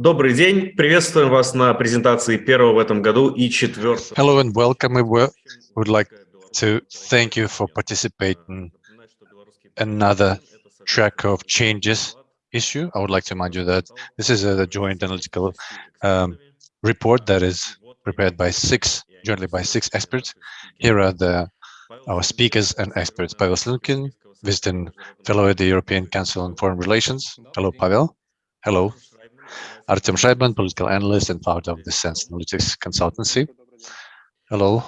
Добрый день. Приветствуем вас на презентации первого в этом году и четвертого. Hello and welcome. We would like to thank you for participating another track of changes issue. I would like to remind you that this is a joint analytical um, report that is prepared by six, jointly by six experts. Here are the our speakers and experts. Pavel Slunkin, visiting fellow at the European Council on Foreign Relations. Hello, Pavel. Hello. Artem Shraibman, political analyst and founder of the Sense Analytics Consultancy. Hello.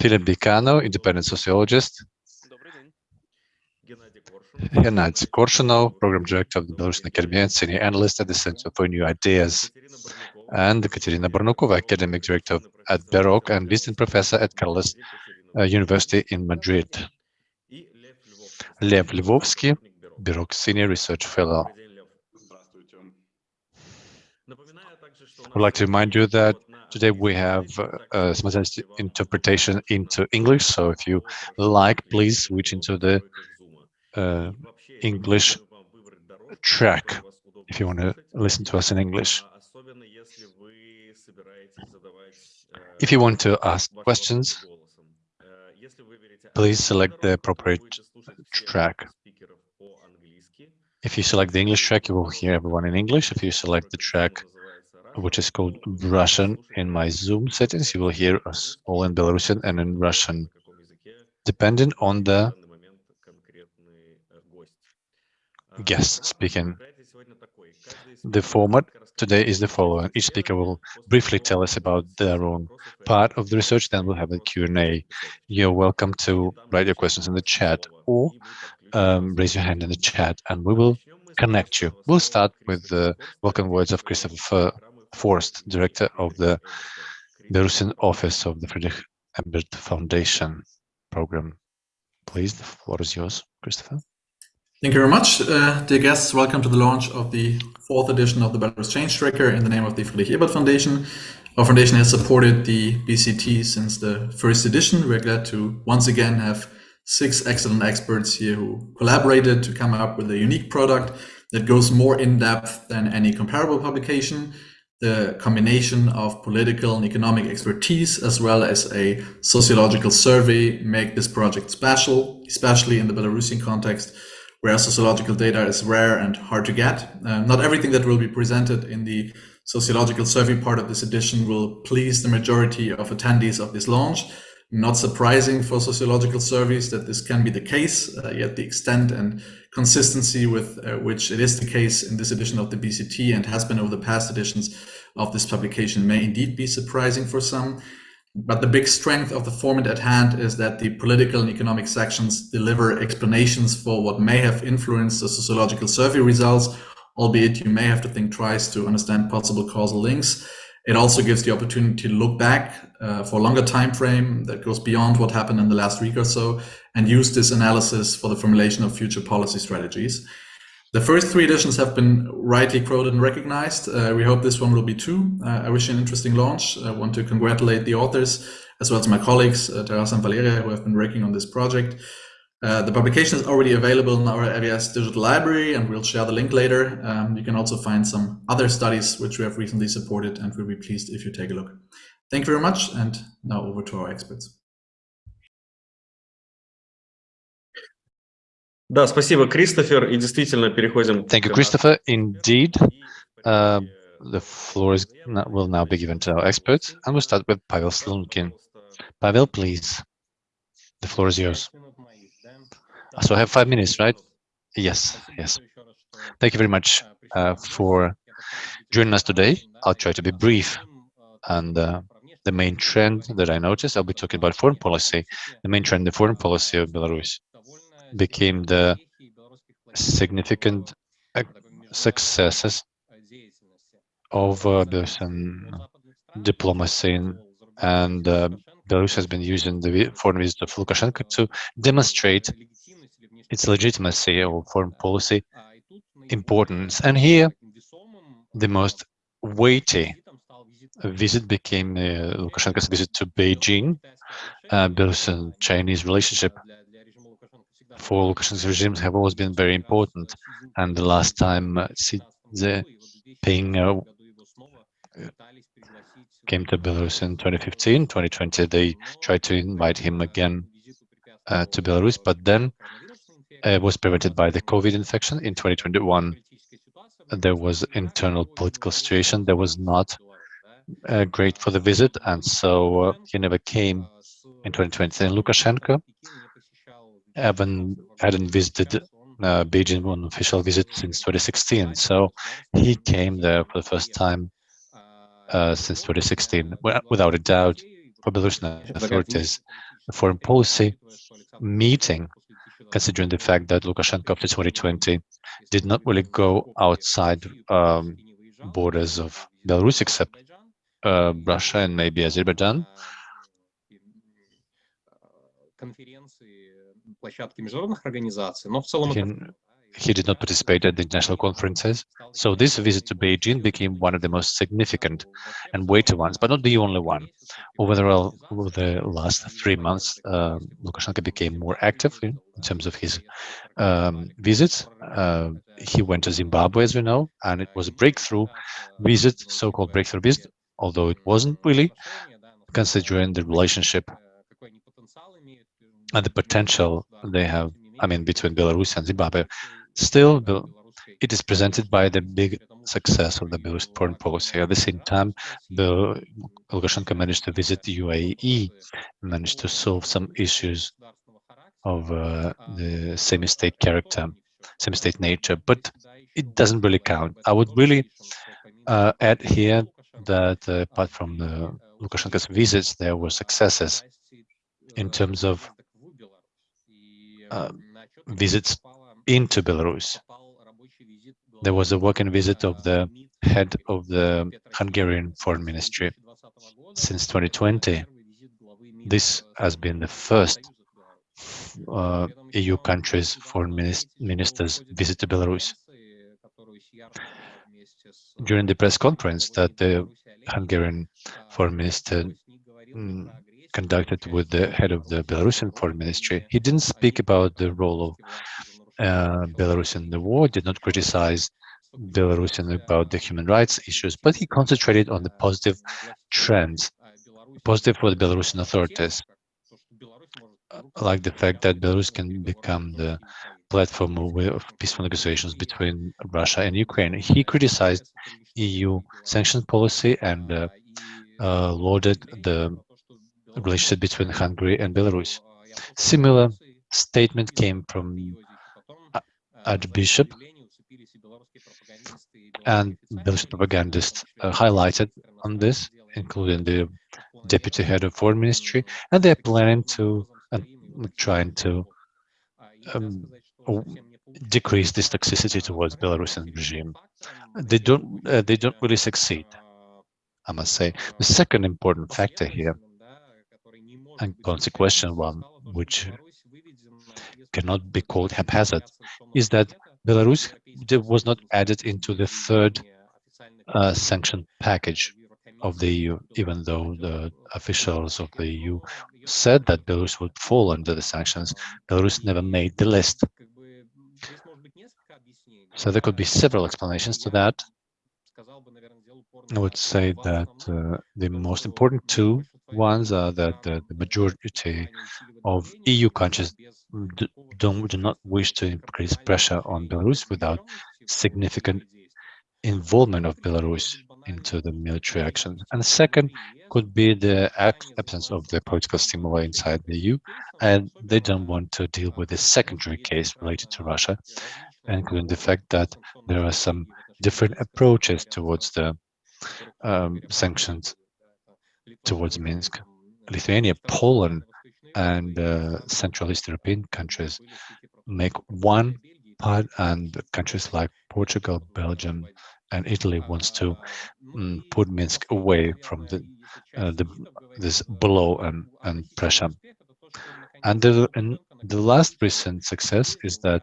Philip Bicano, independent sociologist. Gennady Korshunov, program director of the Belarusian Academy and senior analyst at the Center for New Ideas. And Katerina Bornukova, academic director at BEROC and visiting professor at Carlos uh, University in Madrid. Lev Lvovsky, BEROC senior research fellow. I'd like to remind you that today we have uh, simultaneous interpretation into English. So if you like, please switch into the uh, English track if you want to listen to us in English. If you want to ask questions, please select the appropriate track. If you select the English track, you will hear everyone in English. If you select the track which is called Russian in my Zoom settings. You will hear us all in Belarusian and in Russian, depending on the guest speaking. The format today is the following. Each speaker will briefly tell us about their own part of the research, then we'll have a Q&A. You're welcome to write your questions in the chat or um, raise your hand in the chat and we will connect you. We'll start with the welcome words of Christopher Forst, director of the Belarusian office of the Friedrich Ebert Foundation program. Please, the floor is yours, Christopher. Thank you very much, uh, dear guests. Welcome to the launch of the fourth edition of the Belarus Change Tracker in the name of the Friedrich Ebert Foundation. Our foundation has supported the BCT since the first edition. We're glad to once again have six excellent experts here who collaborated to come up with a unique product that goes more in depth than any comparable publication the combination of political and economic expertise as well as a sociological survey make this project special, especially in the Belarusian context where sociological data is rare and hard to get. Uh, not everything that will be presented in the sociological survey part of this edition will please the majority of attendees of this launch. Not surprising for sociological surveys that this can be the case, uh, yet the extent and consistency with uh, which it is the case in this edition of the BCT and has been over the past editions of this publication may indeed be surprising for some. But the big strength of the format at hand is that the political and economic sections deliver explanations for what may have influenced the sociological survey results, albeit you may have to think twice to understand possible causal links. It also gives the opportunity to look back uh, for a longer time frame that goes beyond what happened in the last week or so and use this analysis for the formulation of future policy strategies. The first three editions have been rightly quoted and recognized. Uh, we hope this one will be too. Uh, I wish you an interesting launch. I want to congratulate the authors as well as my colleagues, uh, Taras and Valeria, who have been working on this project. Uh, the publication is already available in our AWS digital library, and we'll share the link later. Um, you can also find some other studies which we have recently supported, and we'll be pleased if you take a look. Thank you very much, and now over to our experts. Да, спасибо, Кристофер. И действительно переходим. Thank you, Christopher. Indeed, uh, the floor is not, will now be given to our experts, and we'll start with Pavel Slunkin. Pavel, please. The floor is yours. So I have five minutes, right? Yes, yes. Thank you very much uh, for joining us today. I'll try to be brief. And uh, the main trend that I noticed, I'll be talking about foreign policy. The main trend in the foreign policy of Belarus became the significant uh, successes of uh, Belarusian diplomacy and uh, Belarus has been using the foreign visit of Lukashenko to demonstrate its legitimacy or foreign policy importance. And here, the most weighty visit became uh, Lukashenko's visit to Beijing, uh, Belarusian Chinese relationship for Lukashenko's regimes have always been very important. And the last time uh, Xi Jinping uh, came to Belarus in 2015, 2020, they tried to invite him again uh, to Belarus, but then uh, was prevented by the COVID infection in 2021. There was internal political situation that was not uh, great for the visit, and so uh, he never came in 2020. And Lukashenko haven't, hadn't visited uh, Beijing on official visit since 2016, so he came there for the first time uh, since 2016. Without a doubt, for Belarusian authorities, the foreign policy meeting, considering the fact that Lukashenko after 2020 did not really go outside um, borders of Belarus except uh, Russia and maybe Azerbaijan. He, he did not participate at the international conferences, so this visit to Beijing became one of the most significant and weighty ones, but not the only one. Over the, over the last three months, uh, Lukashenko became more active in, in terms of his um, visits. Uh, he went to Zimbabwe, as we know, and it was a breakthrough visit, so-called breakthrough visit, although it wasn't really, considering the relationship and the potential they have, I mean, between Belarus and Zimbabwe. Still, it is presented by the big success of the Belarus foreign policy. At the same time, the Lukashenko managed to visit the UAE, managed to solve some issues of uh, the semi-state character, semi-state nature, but it doesn't really count. I would really uh, add here that uh, apart from Lukashenko's visits, there were successes in terms of uh, visits into Belarus. There was a working visit of the head of the Hungarian Foreign Ministry since 2020. This has been the first uh, EU countries' foreign ministers visit to Belarus. During the press conference that the Hungarian foreign minister mm, conducted with the head of the Belarusian foreign ministry, he didn't speak about the role of uh, Belarus in the war, did not criticize Belarusian about the human rights issues, but he concentrated on the positive trends, positive for the Belarusian authorities, like the fact that Belarus can become the platform of peaceful negotiations between Russia and Ukraine. He criticized EU sanctions policy and uh, uh, lauded the relationship between Hungary and Belarus. Similar statement came from Archbishop and Belarusian propagandists uh, highlighted on this, including the deputy head of foreign ministry, and they're planning to and uh, trying to um, decrease this toxicity towards Belarusian regime. They don't uh, they don't really succeed, I must say. The second important factor here, and consequential one, which cannot be called haphazard, is that Belarus was not added into the third uh, sanction package of the EU, even though the officials of the EU said that Belarus would fall under the sanctions, Belarus never made the list. So there could be several explanations to that. I would say that uh, the most important two ones are that the, the majority of EU countries do, don't, do not wish to increase pressure on Belarus without significant involvement of Belarus into the military action. And second could be the absence of the political stimuli inside the EU, and they don't want to deal with the secondary case related to Russia, including the fact that there are some different approaches towards the um, sanctions towards Minsk. Lithuania, Poland, and uh, Central East European countries make one part, and countries like Portugal, Belgium, and Italy wants to um, put Minsk away from the, uh, the this blow and, and pressure. And the, and the last recent success is that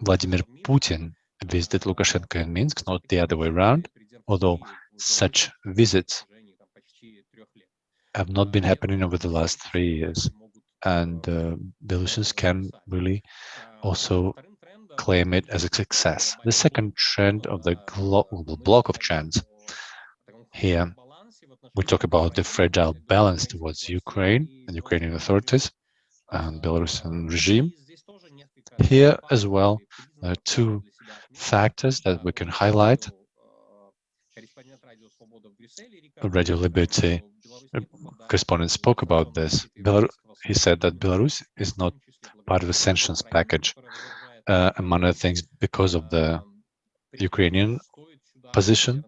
Vladimir Putin visited Lukashenko in Minsk, not the other way around, although such visits have not been happening over the last three years. And uh, Belarusians can really also claim it as a success. The second trend of the global block of trends here, we talk about the fragile balance towards Ukraine and Ukrainian authorities and Belarusian regime. Here as well, there are two factors that we can highlight. Radio Liberty correspondent spoke about this. Belar he said that Belarus is not part of the sanctions package, uh, among other things, because of the Ukrainian position.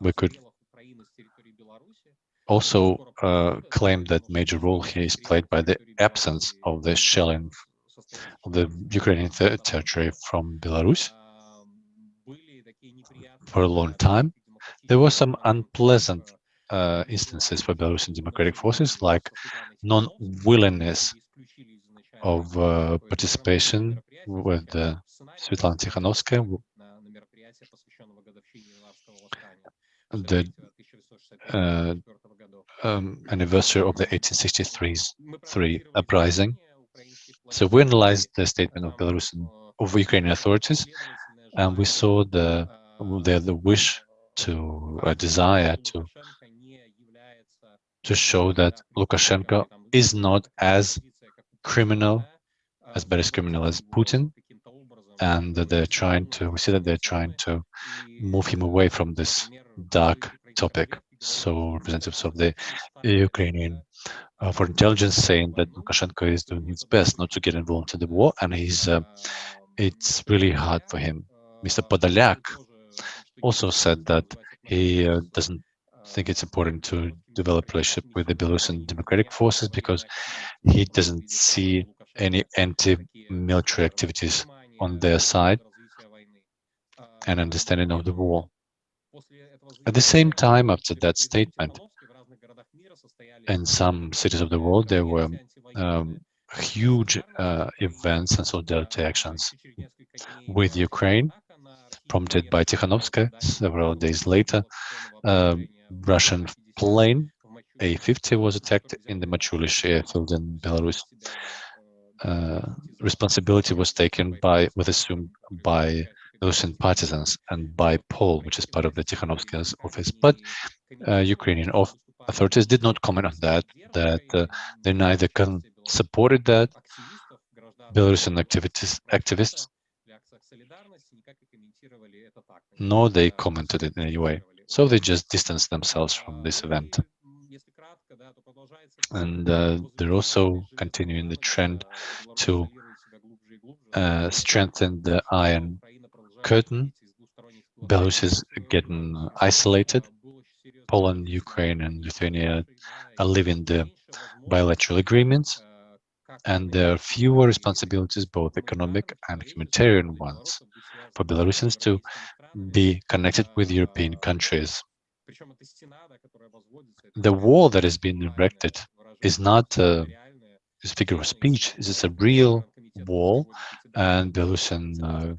We could also uh, claim that major role here is played by the absence of the shelling of the Ukrainian ter territory from Belarus for a long time. There were some unpleasant uh, instances for Belarusian democratic forces, like non-willingness of uh, participation with uh, Svetlana Tikhanovskaya, the uh, um, anniversary of the 1863 uprising. So we analyzed the statement of Belarusian of Ukrainian authorities, and we saw the the, the wish to a desire to to show that Lukashenko is not as criminal, as bad as criminal as Putin, and that they're trying to, we see that they're trying to move him away from this dark topic. So representatives of the Ukrainian uh, for intelligence saying that Lukashenko is doing his best not to get involved in the war, and he's uh, it's really hard for him. Mr. Podolyak also said that he uh, doesn't think it's important to develop relationship with the Belarusian democratic forces because he doesn't see any anti-military activities on their side and understanding of the war. At the same time, after that statement, in some cities of the world, there were um, huge uh, events and solidarity actions with Ukraine, prompted by Tikhanovskaya. Several days later, um, Russian plane A-50 was attacked in the Machulish airfield in Belarus. Uh, responsibility was taken by, was assumed by Russian partisans and by Paul, which is part of the Tikhanovskaya's office. But uh, Ukrainian authorities did not comment on that, that uh, they neither supported that, Belarusian activities, activists, nor they commented it in any way. So they just distance themselves from this event. And uh, they're also continuing the trend to uh, strengthen the Iron Curtain. Belarus is getting isolated. Poland, Ukraine, and Lithuania are living the bilateral agreements, and there are fewer responsibilities, both economic and humanitarian ones, for Belarusians to be connected with European countries. The wall that has been erected is not a, figure of speech, it is a real wall, and Belarusian uh,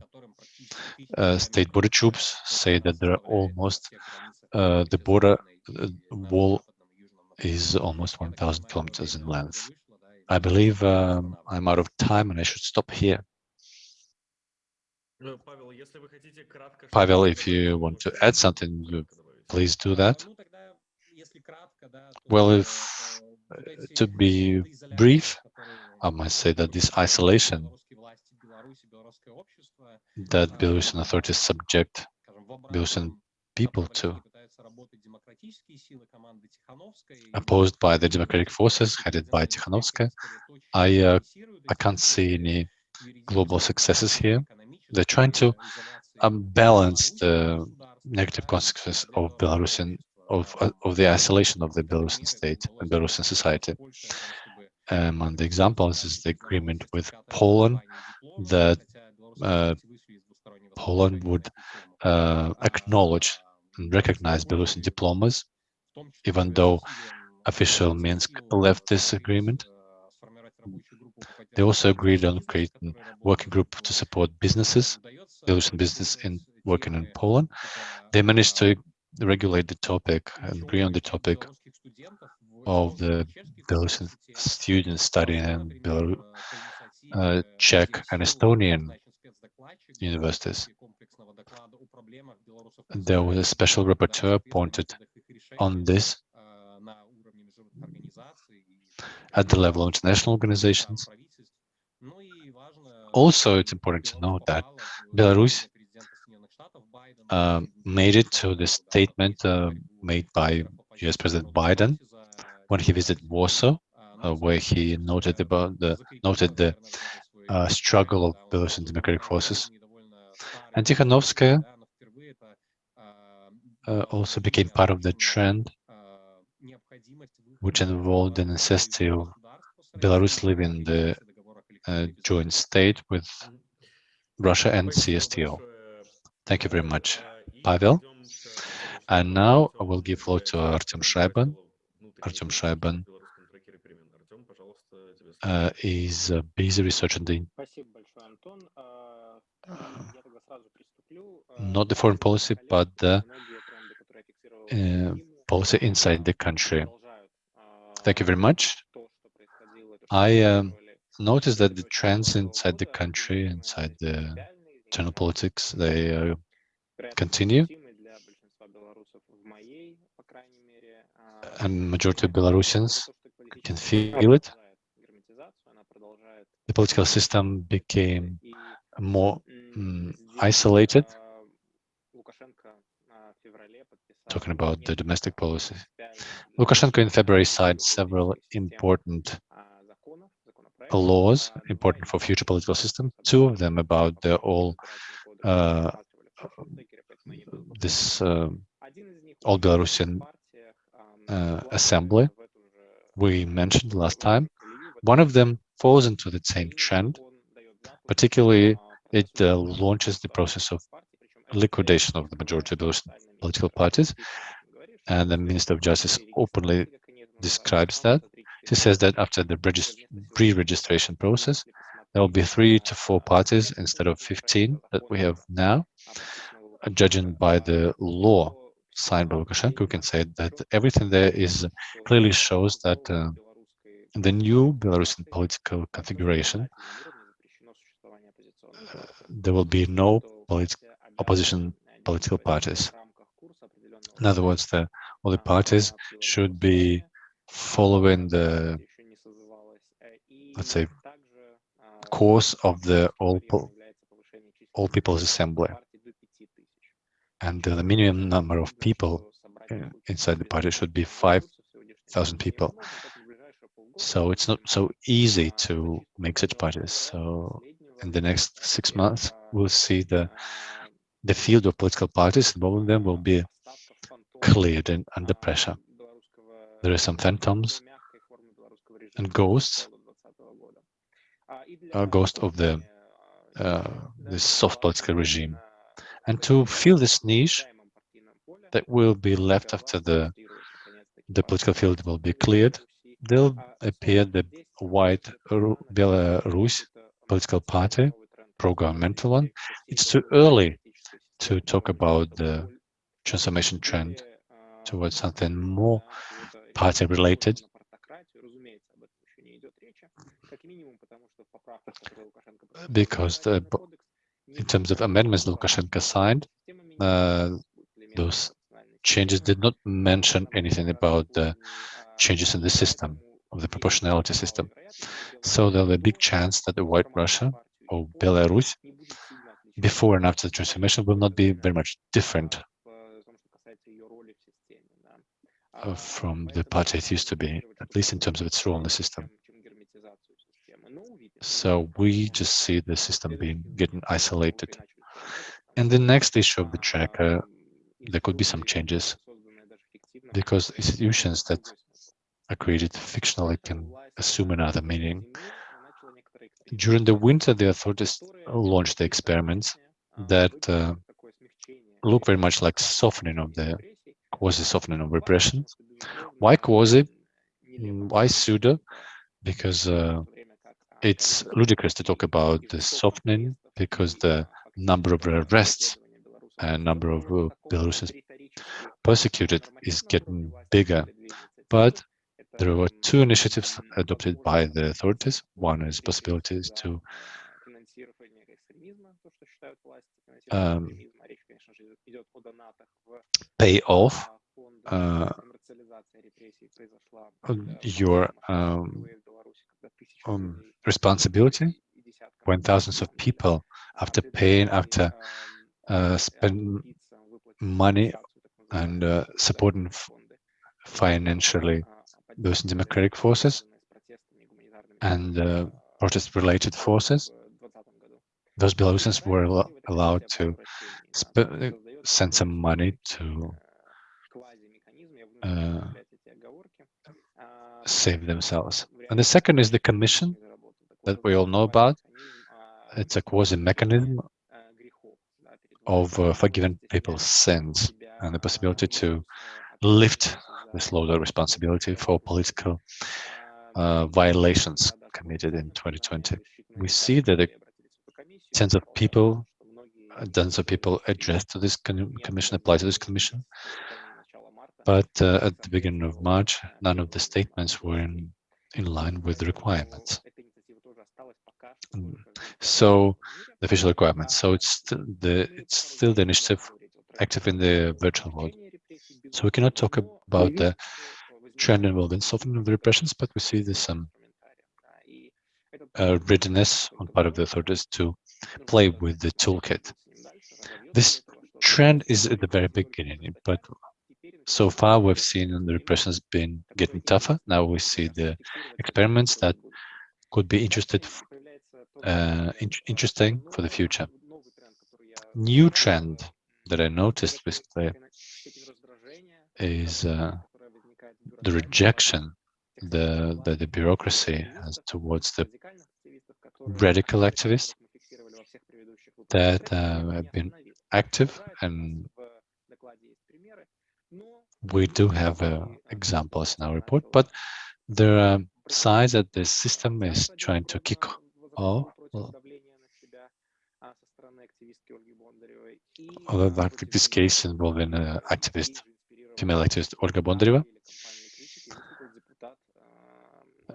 uh, state border troops say that there are almost, uh, the border uh, wall is almost 1,000 kilometers in length. I believe um, I'm out of time and I should stop here. Pavel, if you want to add something, please do that. Well, if to be brief, I must say that this isolation that Belarusian authorities subject Belarusian people to, opposed by the democratic forces headed by Tikhanovskaya, I, uh, I can't see any global successes here. They're trying to balance the negative consequences of Belarusian of uh, of the isolation of the Belarusian state and Belarusian society. Um, and the examples is the agreement with Poland that uh, Poland would uh, acknowledge and recognize Belarusian diplomas, even though official Minsk left this agreement. They also agreed on creating a working group to support businesses, Belarusian business in working in Poland. They managed to regulate the topic and agree on the topic of the Belarusian students studying in Belarus uh, Czech and Estonian universities. There was a special rapporteur appointed on this at the level of international organizations. Also, it's important to note that Belarus uh, made it to the statement uh, made by US President Biden when he visited Warsaw, uh, where he noted about the noted the uh, struggle of Belarusian democratic forces. And Tikhanovskaya uh, also became part of the trend, which involved the necessity of Belarus living the uh, joint state with Russia and CSTO. Thank you very much, Pavel. And now I will give floor to Artem Shraibman. Artem Shraibman uh, is a busy researching the not the foreign policy, but the uh, policy inside the country. Thank you very much. I um, noticed that the trends inside the country, inside the internal politics, they uh, continue. And majority of Belarusians can feel it. The political system became more mm, isolated, talking about the domestic policy. Lukashenko in February signed several important laws important for future political system, two of them about the all uh, this uh, all Belarusian uh, assembly we mentioned last time. One of them falls into the same trend, particularly it uh, launches the process of liquidation of the majority of those political parties. And the Minister of Justice openly describes that. He says that after the pre-registration process, there will be three to four parties instead of 15 that we have now. Judging by the law signed by Lukashenko, we can say that everything there is clearly shows that uh, the new Belarusian political configuration, uh, there will be no polit opposition political parties. In other words, the all the parties should be following the, let's say, course of the all, all People's Assembly. And the minimum number of people uh, inside the party should be 5,000 people. So it's not so easy to make such parties. So in the next six months, we'll see the the field of political parties involving them will be cleared and under pressure. There are some phantoms and ghosts, a ghost of the uh, soft political regime. And to fill this niche that will be left after the the political field will be cleared, there'll appear the white Belarus political party, pro-governmental one. It's too early to talk about the transformation trend towards something more party related. Because the, in terms of amendments Lukashenko signed, uh, those changes did not mention anything about the changes in the system, of the proportionality system. So there's a big chance that the White Russia or Belarus, before and after the transformation, will not be very much different uh, from the party it used to be, at least in terms of its role in the system. So we just see the system being getting isolated. And the next issue of the tracker, there could be some changes because institutions that are created fictionally can assume another meaning. During the winter, the authorities launched the experiments that uh, look very much like softening of the quasi softening of repression. Why quasi? Why pseudo? Because uh, it's ludicrous to talk about the softening because the number of arrests and number of uh, Belarusians persecuted is getting bigger. But There were two initiatives adopted by the authorities. One is possibilities to um, pay off uh, your um, um, responsibility? when thousands of people, after paying, after uh, spend money and uh, supporting financially those democratic forces and uh, protest-related forces, those Belarusians were al allowed to send some money to uh, save themselves. And the second is the commission that we all know about. It's a quasi-mechanism of uh, forgiving people's sins and the possibility to lift this load of responsibility for political uh, violations committed in 2020. We see that the tens of people, dozens of people addressed to this commission, apply to this commission. But uh, at the beginning of March, none of the statements were in, in line with the requirements. So the official requirements. So it's still the it's still the initiative active in the virtual world. So we cannot talk about the trend involving softening of the repressions, but we see there's some uh, readiness on part of the authorities to play with the toolkit. This trend is at the very beginning, but so far we've seen the repression has been getting tougher. Now we see the experiments that could be interested, uh, in interesting for the future. New trend that I noticed is uh, the rejection the, the, the bureaucracy has towards the radical activists that uh, have been active and we do have uh, examples in our report, but there are signs that the system is trying to kick off like this case involving an activist, female activist Olga Bondaryova,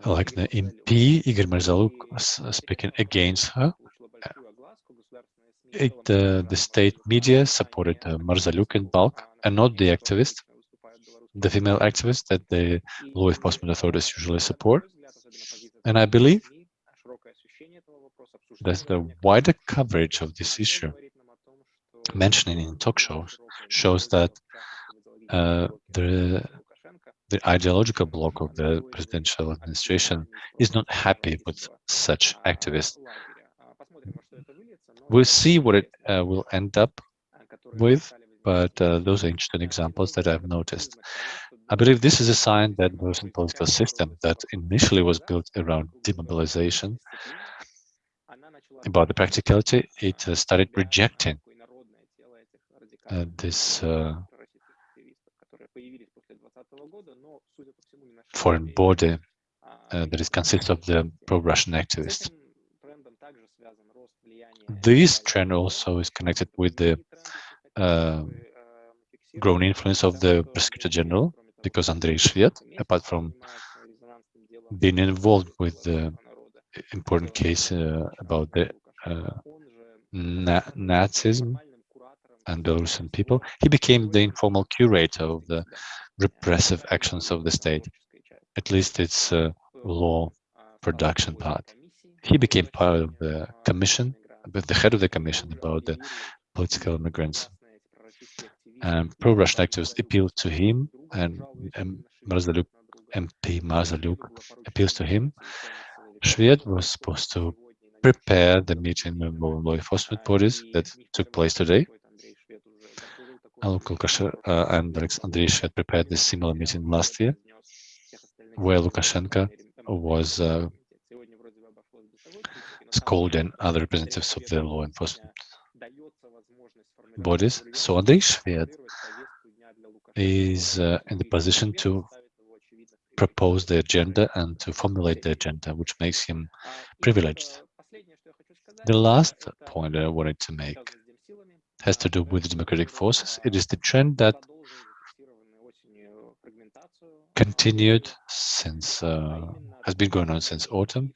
like the MP Igor Marzaliuk speaking against her. It, uh, the state media supported uh, Marzaliuk in bulk and not the activist, the female activist that the law enforcement authorities usually support. And I believe that the wider coverage of this issue, mentioning in talk shows, shows that uh, the the ideological bloc of the presidential administration is not happy with such activists. We'll see what it uh, will end up with, but uh, those are interesting examples that I've noticed. I believe this is a sign that the Russian political system that initially was built around demobilization, about the practicality, it uh, started rejecting uh, this uh, foreign body uh, that is consists of the pro-Russian activists. This trend also is connected with the uh, growing influence of the prosecutor general, because Andrei Shved, apart from being involved with the important case uh, about the uh, na Nazism and Belarusian people, he became the informal curator of the repressive actions of the state, at least its law production part. He became part of the commission, the head of the commission about the political immigrants. Pro-Russian activists appealed to him, and um, Marzaliuk, MP Marzaliuk appeals to him. Shved was supposed to prepare the meeting with law enforcement bodies that took place today, uh, and Andrei had prepared this similar meeting last year, where Lukashenko was uh, scolding other representatives of the law enforcement bodies. So Andrei Shved is uh, in the position to propose the agenda and to formulate the agenda, which makes him privileged. The last point I wanted to make has to do with democratic forces. It is the trend that continued since, uh, has been going on since autumn.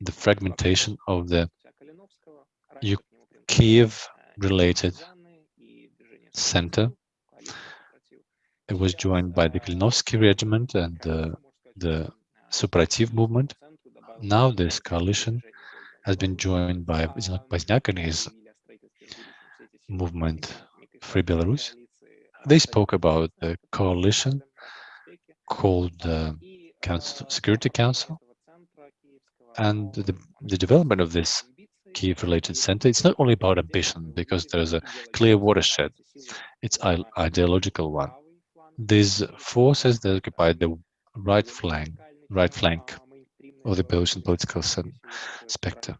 The fragmentation of the Kiev-related center. It was joined by the Kalinouski regiment and uh, the Suprativ movement. Now this coalition has been joined by Baznak and his movement Free Belarus. They spoke about the coalition called the Council, Security Council and the, the development of this Kiev-related center. It's not only about ambition because there's a clear watershed. It's ideological one. These forces that occupy the right flank, right flank of the Belarusian political specter.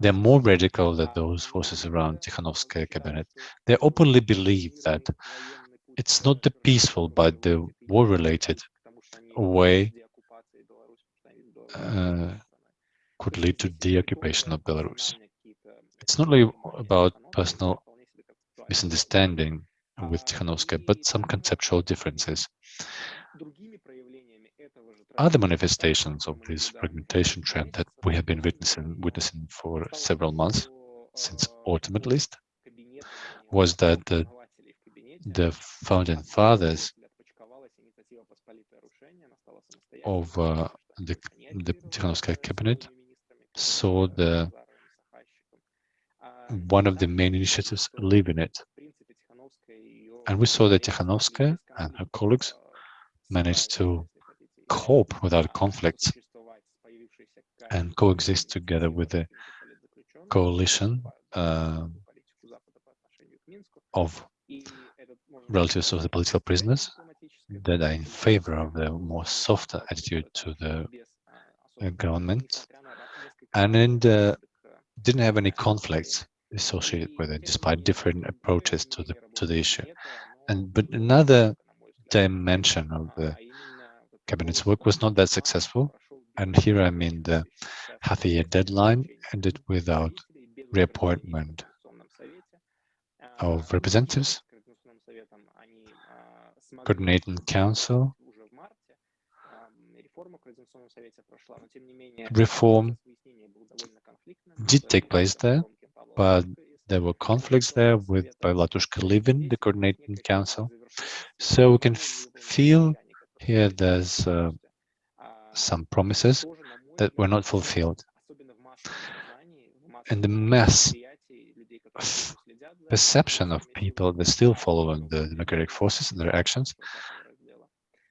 They're more radical than those forces around Tikhanovskaya cabinet. They openly believe that it's not the peaceful but the war-related way uh, could lead to the occupation of Belarus. It's not only about personal misunderstanding with Tikhanovskaya, but some conceptual differences. Other manifestations of this fragmentation trend that we have been witnessing, witnessing for several months, since autumn at least, was that the, the founding fathers of uh, the, the Tikhanovskaya cabinet saw the one of the main initiatives in it. And we saw that Tikhanovskaya and her colleagues managed to cope without conflicts and coexist together with the coalition uh, of relatives of the political prisoners that are in favor of the more softer attitude to the government and in didn't have any conflicts associated with it despite different approaches to the to the issue. And but another dimension of the cabinet's work was not that successful. And here i mean the half a year deadline ended without reappointment of representatives. Coordinating council reform. did take place there, but there were conflicts there with Latushka leaving the coordinating council. So we can feel here there's uh, some promises that were not fulfilled. And the mass perception of people that still following the democratic forces and their actions.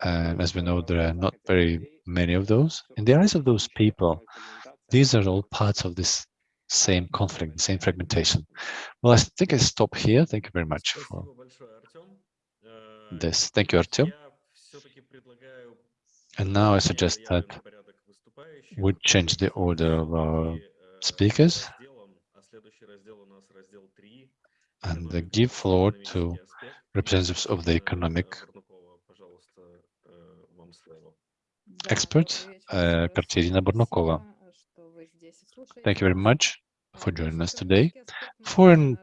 and as we know, they are not very many of those. In the eyes of those people, these are all parts of this same conflict, the same fragmentation. Well, I think I stop here. Thank you very much for this. Thank you, Artyom. And now I suggest that we change the order of our speakers and give floor to representatives of the economic expert, uh, Katerina Bornukova. Thank you very much for joining us today. For an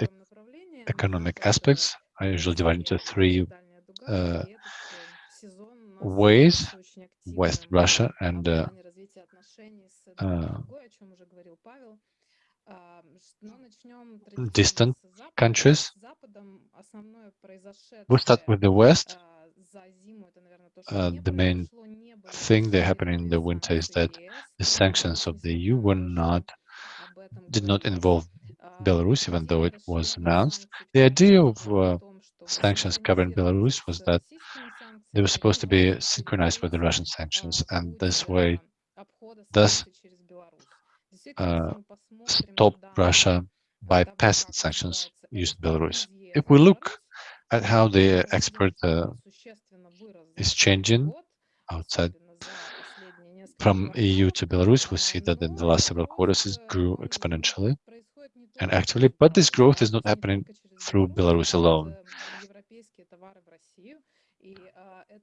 e economic aspects, I usually divide into three uh, ways, West Russia and uh, uh, distant countries. We'll start with the West. Uh, the main thing that happened in the winter is that the sanctions of the EU were not did not involve Belarus, even though it was announced. The idea of uh, sanctions covering Belarus was that they were supposed to be synchronized with the Russian sanctions, and this way, thus, uh, stop Russia bypassing sanctions using Belarus. If we look at how the expert uh, is changing outside from EU to Belarus, we see that in the last several quarters it grew exponentially. and actively, but this growth is not happening through Belarus alone.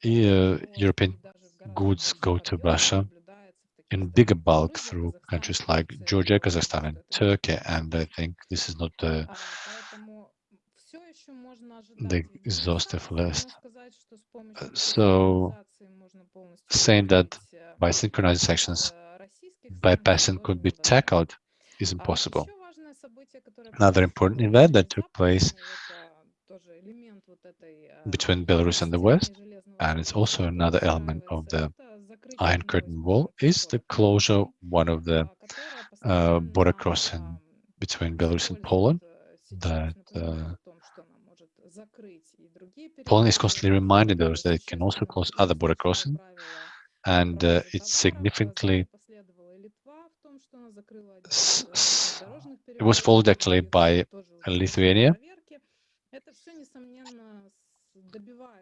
Uh, European goods go to Russia in bigger bulk through countries like Georgia, Kazakhstan, and Turkey, and I think this is not the the exhaustive list. Uh, So saying that by synchronizing sections, bypassing could be tackled is impossible. Another important event that took place between Belarus and the West, and it's also another element of the Iron Curtain Wall, is the closure one of the uh, border crossing between Belarus and Poland that uh, Poland is constantly reminding those that it can also close other border crossing, and uh, it significantly it was followed actually by Lithuania.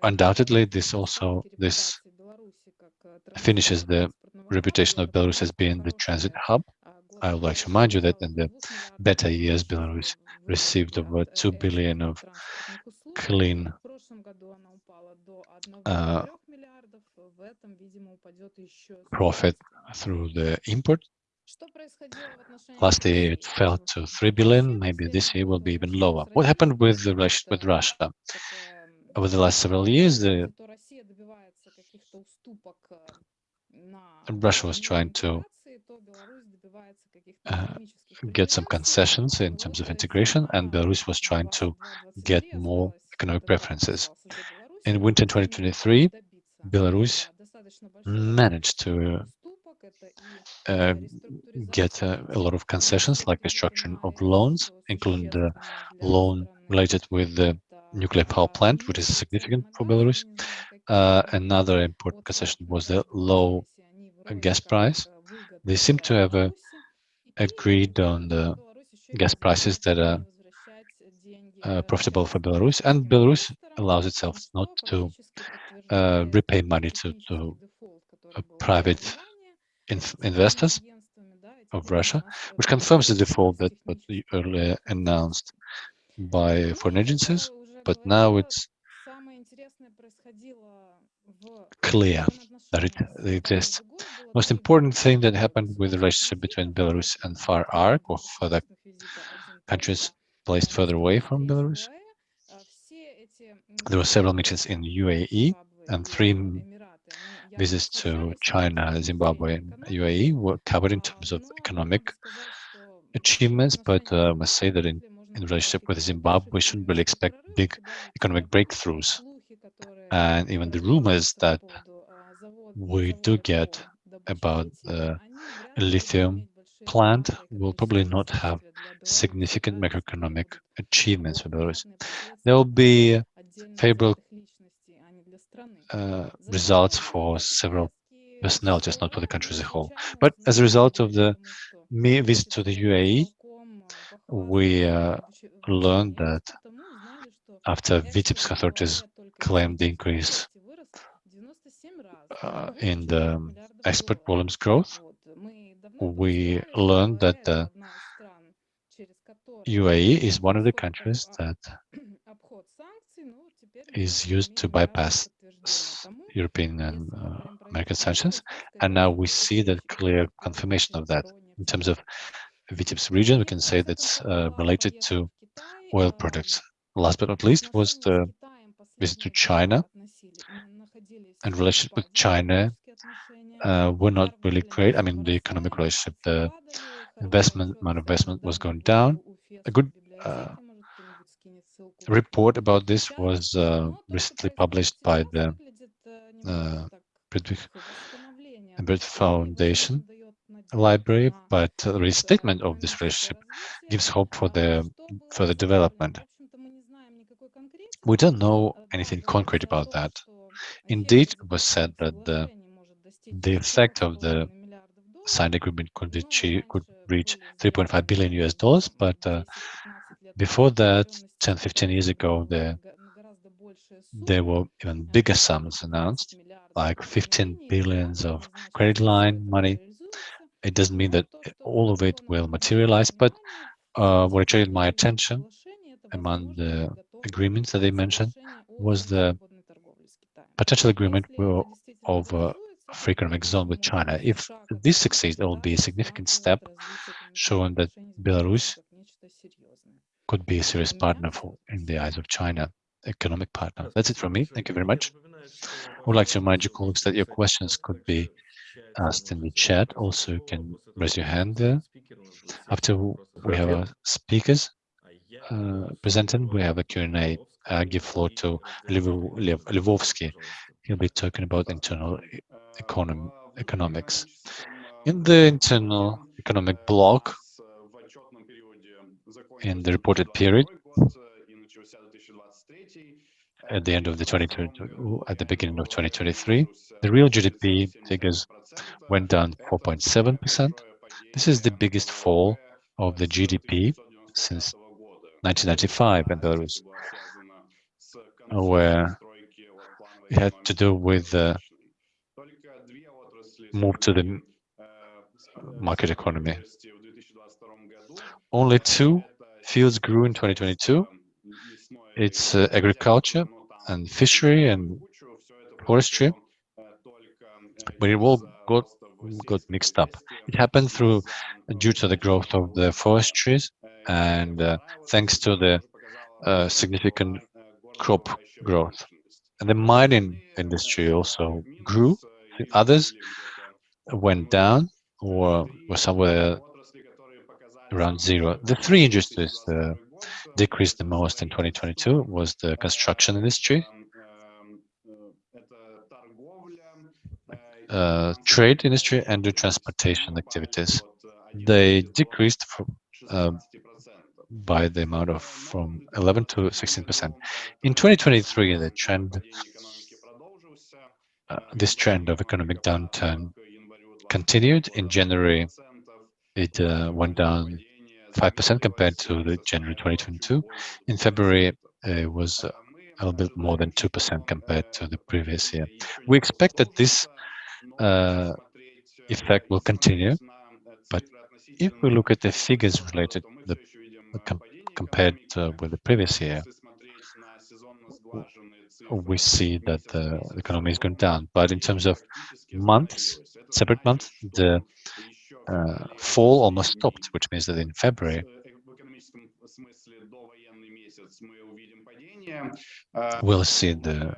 Undoubtedly, this also this finishes the reputation of Belarus as being the transit hub. I would like to remind you that in the better years, Belarus received over 2 billion of clean uh, profit through the import. Last year it fell to 3 billion, maybe this year will be even lower. What happened with the with Russia? Over the last several years, the Russia was trying to uh, get some concessions in terms of integration, and Belarus was trying to get more economic preferences. In winter 2023, Belarus managed to uh, get uh, a lot of concessions, like the structuring of loans, including the loan related with the nuclear power plant, which is significant for Belarus. Uh, another important concession was the low gas price. They seem to have uh, agreed on the gas prices that are uh, profitable for Belarus, and Belarus allows itself not to uh, repay money to, to uh, private inf investors of Russia, which confirms the default that was earlier announced by foreign agencies, but now it's clear that it exists. Most important thing that happened with the relationship between Belarus and Far Arc or further countries placed further away from Belarus. There were several meetings in UAE and three visits to China, Zimbabwe, and UAE were covered in terms of economic achievements, but uh, I must say that in, in relationship with Zimbabwe, we shouldn't really expect big economic breakthroughs. And even the rumors that we do get about the lithium plant will probably not have significant macroeconomic achievements for Belarus. There will be favorable uh, results for several just not for the country as a whole. But as a result of the me visit to the UAE, we uh, learned that after Vitebsk authorities claimed the increase uh, in the export volumes growth, we learned that the UAE is one of the countries that is used to bypass European and uh, American sanctions. And now we see that clear confirmation of that. In terms of Vitebsk region, we can say that's uh, related to oil products. Last but not least was the visit to China. And relationship with China uh, were not really great. I mean, the economic relationship, the investment amount of investment was going down. A good uh, report about this was uh, recently published by the uh, Foundation Library, but the restatement of this relationship gives hope for the further development. We don't know anything concrete about that. Indeed, it was said that the, the effect of the signed agreement could, be, could reach 3.5 billion US dollars, but uh, before that, 10, 15 years ago, the, there were even bigger sums announced, like 15 billions of credit line money. It doesn't mean that all of it will materialize, but uh, what attracted my attention among the agreements that they mentioned was the potential agreement of a free economic zone with China. If this succeeds, it will be a significant step showing that Belarus could be a serious partner for in the eyes of China, economic partner. That's it from me. Thank you very much. I would like to remind you colleagues that your questions could be asked in the chat. Also, you can raise your hand there. After we have our speakers uh, presented, we have a Q&A. I give floor to Lev Lvovsky. He'll be talking about internal economy, economics. In the internal economic block, in the reported period, at the end of the 2022, at the beginning of 2023, the real GDP figures went down 4.7%. This is the biggest fall of the GDP since 1995 in Belarus, where it had to do with the move to the market economy. Only two fields grew in 2022. It's uh, agriculture and fishery and forestry, but it all got got mixed up. It happened through due to the growth of the forestries and uh, thanks to the uh, significant crop growth. And the mining industry also grew. The others went down or were somewhere around zero. The three industries uh, decreased the most in 2022 was the construction industry, uh, trade industry, and the transportation activities. They decreased uh, by the amount of from 11 to 16 percent. In 2023, the trend, uh, this trend of economic downturn continued. In January, it uh, went down 5% compared to the January 2022. In February, it was a little bit more than 2% compared to the previous year. We expect that this uh, effect will continue, but if we look at the figures related the com compared uh, with the previous year, we see that the economy is going down. But in terms of months, separate months, the uh, fall almost stopped, which means that in February, we'll see the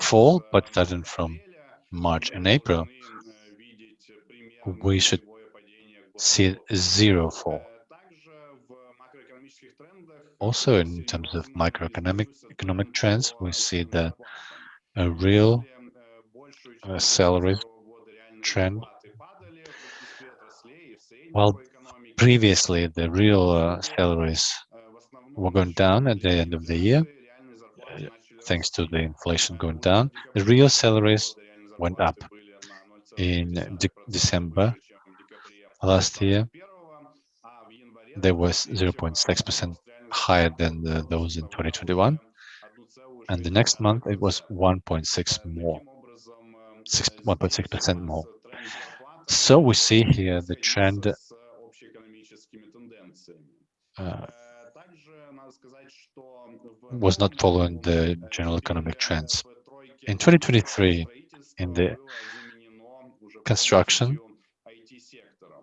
fall, but starting from March and April, we should see zero fall. Also, in terms of microeconomic economic trends, we see that a real uh, salary trend while previously the real uh, salaries were going down at the end of the year, thanks to the inflation going down, the real salaries went up in de December last year. There was 0.6% higher than the, those in 2021. And the next month it was 1.6 more, 1.6% more. So we see here the trend uh, was not following the general economic trends. In 2023, in the construction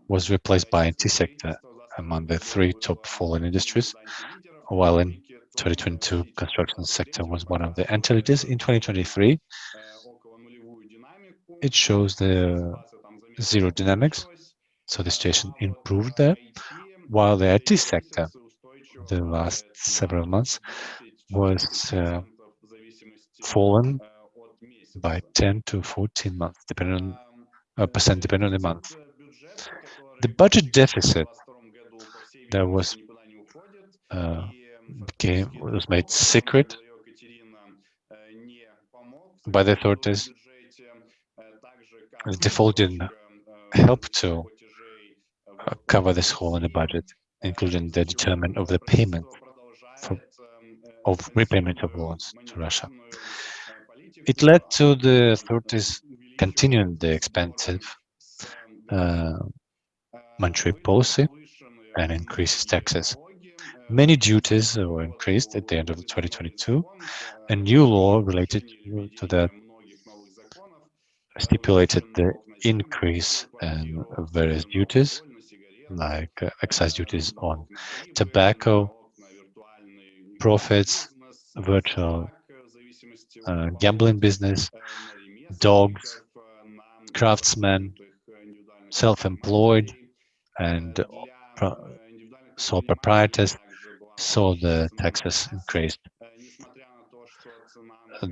was replaced by IT sector among the three top fallen industries, while in 2022, construction sector was one of the entities. In 2023, it shows the zero dynamics, so the situation improved there, while the IT sector, the last several months, was uh, fallen by 10 to 14 months, depending on uh, percent, depending on the month. The budget deficit that was uh, became was made secret by the authorities. The default didn't help to uh, cover this hole in the budget, including the determination of the payment for, of repayment of loans to Russia. It led to the authorities continuing the expensive uh, monetary policy and increases taxes. Many duties were increased at the end of 2022. A new law related to that stipulated the increase in various duties, like uh, excise duties on tobacco profits, virtual uh, gambling business, dogs, craftsmen, self-employed, and sole proprietors saw the taxes increased.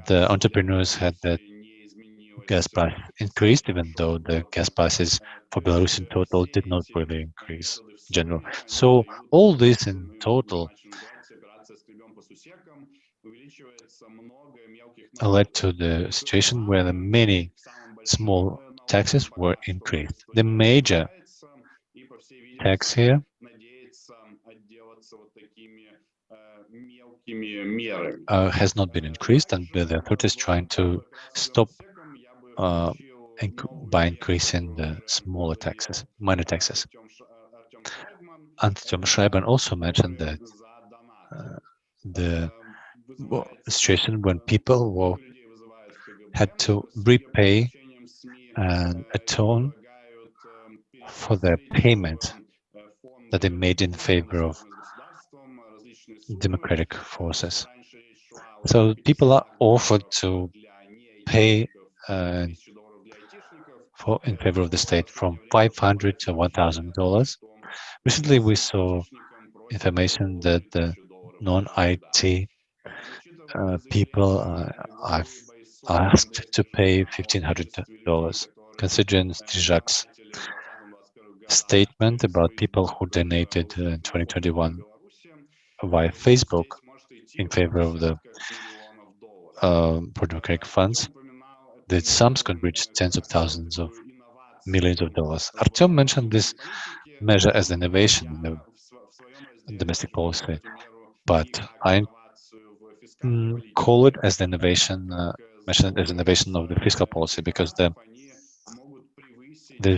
The entrepreneurs had the gas price increased, even though the gas prices for Belarus in total did not really increase in general. So all this in total led to the situation where the many small taxes were increased. The major tax here uh, has not been increased, and the authorities trying to stop uh, inc by increasing the smaller taxes, minor taxes. Artyom Shraibman also mentioned that uh, the situation when people were, had to repay and atone for their payment that they made in favor of democratic forces. So people are offered to pay uh, for in favor of the state from 500 to 1,000 dollars. Recently, we saw information that the non-IT uh, people uh, I've asked to pay $1,500, considering Strizhak's statement about people who donated in 2021 via Facebook in favor of the uh, democratic funds, the sums could reach tens of thousands of millions of dollars. Artyom mentioned this measure as innovation in the domestic policy, but I mm, call it as the innovation, uh, mentioned as innovation of the fiscal policy because the the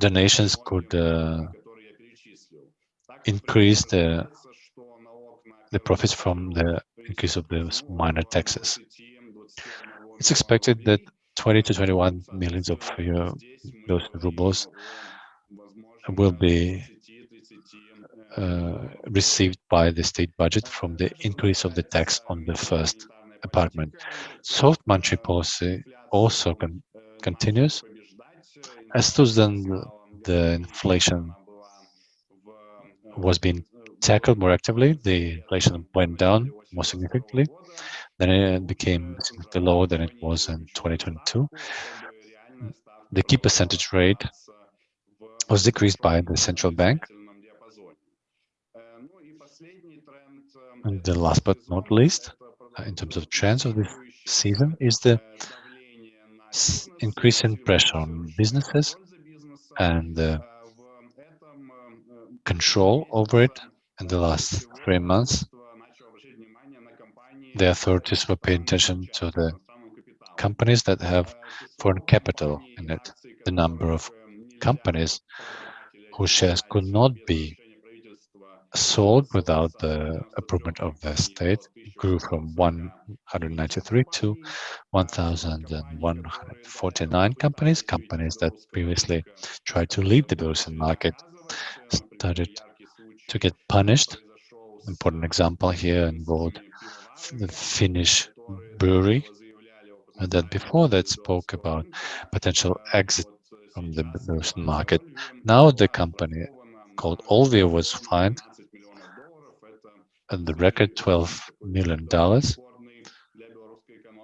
donations could uh, increase the the profits from the increase of the minor taxes. It's expected that 20 to 21 millions of uh, those rubles will be uh, received by the state budget from the increase of the tax on the first apartment. Soft monetary policy also con continues. As to then the inflation was being tackled more actively, the inflation went down more significantly. Then it became significantly lower than it was in 2022. The key percentage rate was decreased by the central bank. And the last but not least, in terms of trends of this season, is the increasing pressure on businesses and uh, control over it in the last three months. The authorities were paying attention to the companies that have foreign capital in it, the number of companies whose shares could not be sold without the approval of the state grew from 193 to 1,149 companies. Companies that previously tried to leave the Belarusian market started to get punished. Important example here involved the Finnish brewery that before that spoke about potential exit from the Belarusian market. Now the company called Olvi was fined the record 12 million dollars,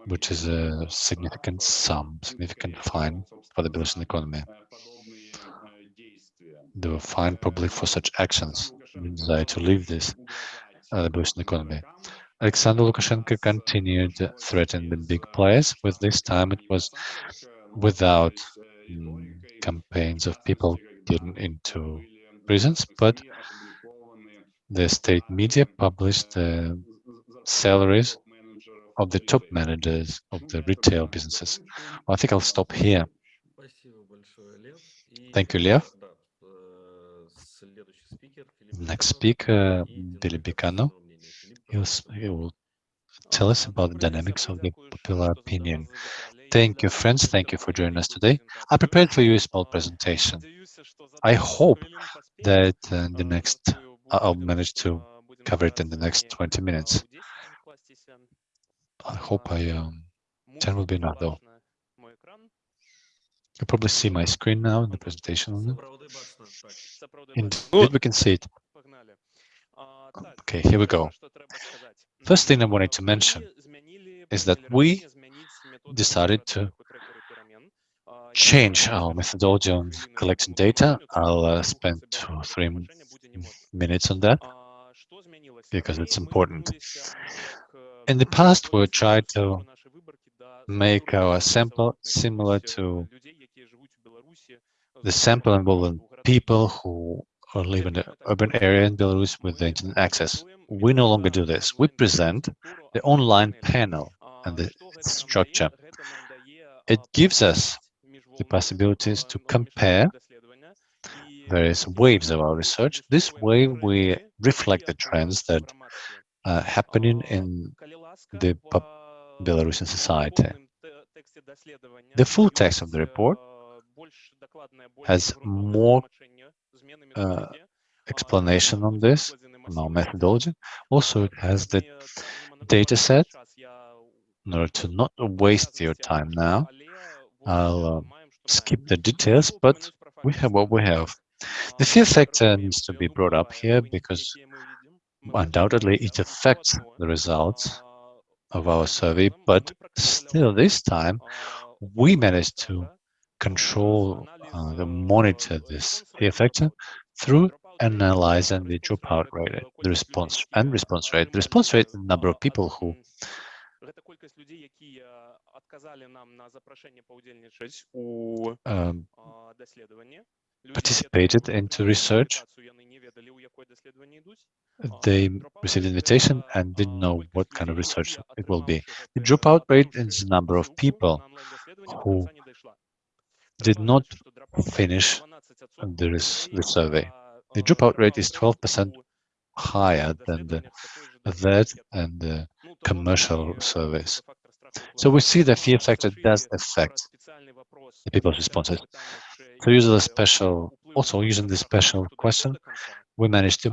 which is a significant sum, significant fine for the Belarusian economy. They were fined probably for such actions, desire to leave this uh, the Belarusian economy. Alexander Lukashenko continued threatening the big players. With this time, it was without mm, campaigns of people getting into prisons, but the state media published the salaries of the top managers of the retail businesses. Well, I think I'll stop here. Thank you, Lev. Next speaker, Billy Bicano. he will tell us about the dynamics of the popular opinion. Thank you, friends. Thank you for joining us today. I prepared for you a small presentation. I hope that uh, the next I'll manage to cover it in the next 20 minutes. I hope I um, 10 will be enough though. You probably see my screen now in the presentation. Indeed, we can see it. Okay, here we go. First thing I wanted to mention is that we decided to change our methodology on collecting data. I'll uh, spend two or three minutes on that because it's important. In the past, we tried to make our sample similar to the sample involving people who live in the urban area in Belarus with the internet access. We no longer do this. We present the online panel and the structure. It gives us the possibilities to compare various waves of our research. This way, we reflect the trends that are happening in the Belarusian society. The full text of the report has more uh, explanation on this, on our methodology. Also, it has the data set. In order to not waste your time now, I'll uh, skip the details, but we have what we have. The fear factor needs to be brought up here because undoubtedly it affects the results of our survey, but still this time we managed to control uh, the monitor this fear factor through analyzing the dropout rate, the response and response rate. The response rate, the number of people who um, participated into research. They received invitation and didn't know what kind of research it will be. The dropout rate is the number of people who did not finish the, the survey. The dropout rate is 12% higher than the that and the commercial surveys. So we see that fear factor does affect the people's responses. So using the special, also using the special question, we managed to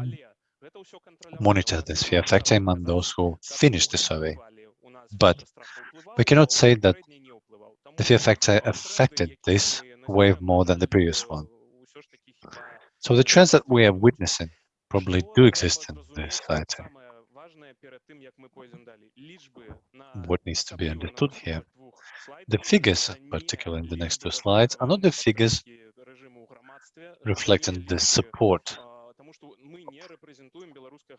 monitor this fear factor among those who finished the survey. But we cannot say that the fear factor affected this wave more than the previous one. So the trends that we are witnessing probably do exist in this society. What needs to be understood here, the figures, particularly in the next two slides, are not the figures reflecting the support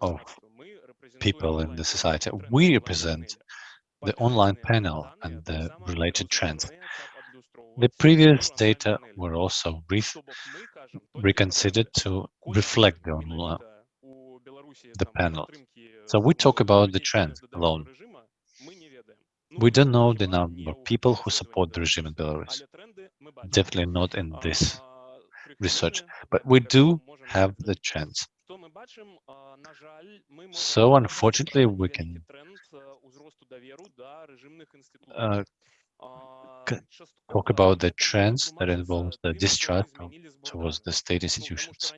of people in the society. We represent the online panel and the related trends. The previous data were also re reconsidered to reflect the, online, the panel. So we talk about the trend alone. We don't know the number of people who support the regime in Belarus. Definitely not in this research, but we do have the trends. So unfortunately, we can uh, talk about the trends that involve the distrust towards the state institutions.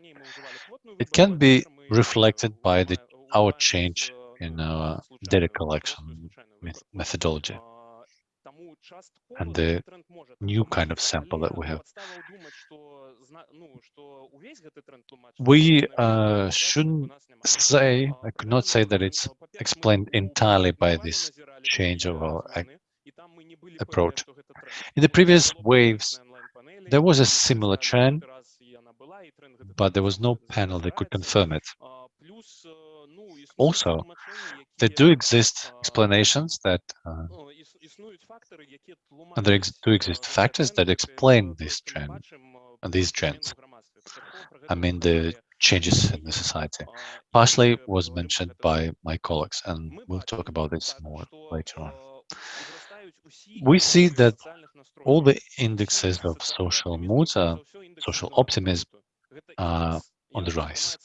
It can be reflected by the, our change in our data collection methodology and the new kind of sample that we have. We uh, shouldn't say, I could not say that it's explained entirely by this change of our approach. In the previous waves, there was a similar trend, but there was no panel that could confirm it. Also, there do exist explanations that uh, and there ex do exist factors that explain this trend and these trends. I mean the changes in the society. Partially was mentioned by my colleagues, and we'll talk about this more later on. We see that all the indexes of social moods, are, social optimism, are on the rise.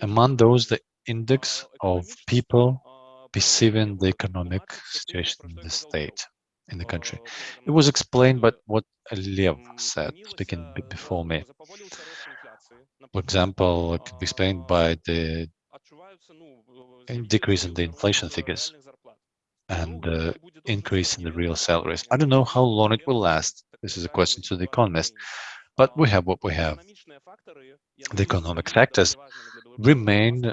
Among those, the index of people perceiving the economic situation in the state, in the country. It was explained by what Lev said, speaking before me. For example, it can be explained by the decrease in the inflation figures and the э, increase in the real salaries. I don't know how long it will last. This is a question to the economist, but we have what we have. The economic factors remain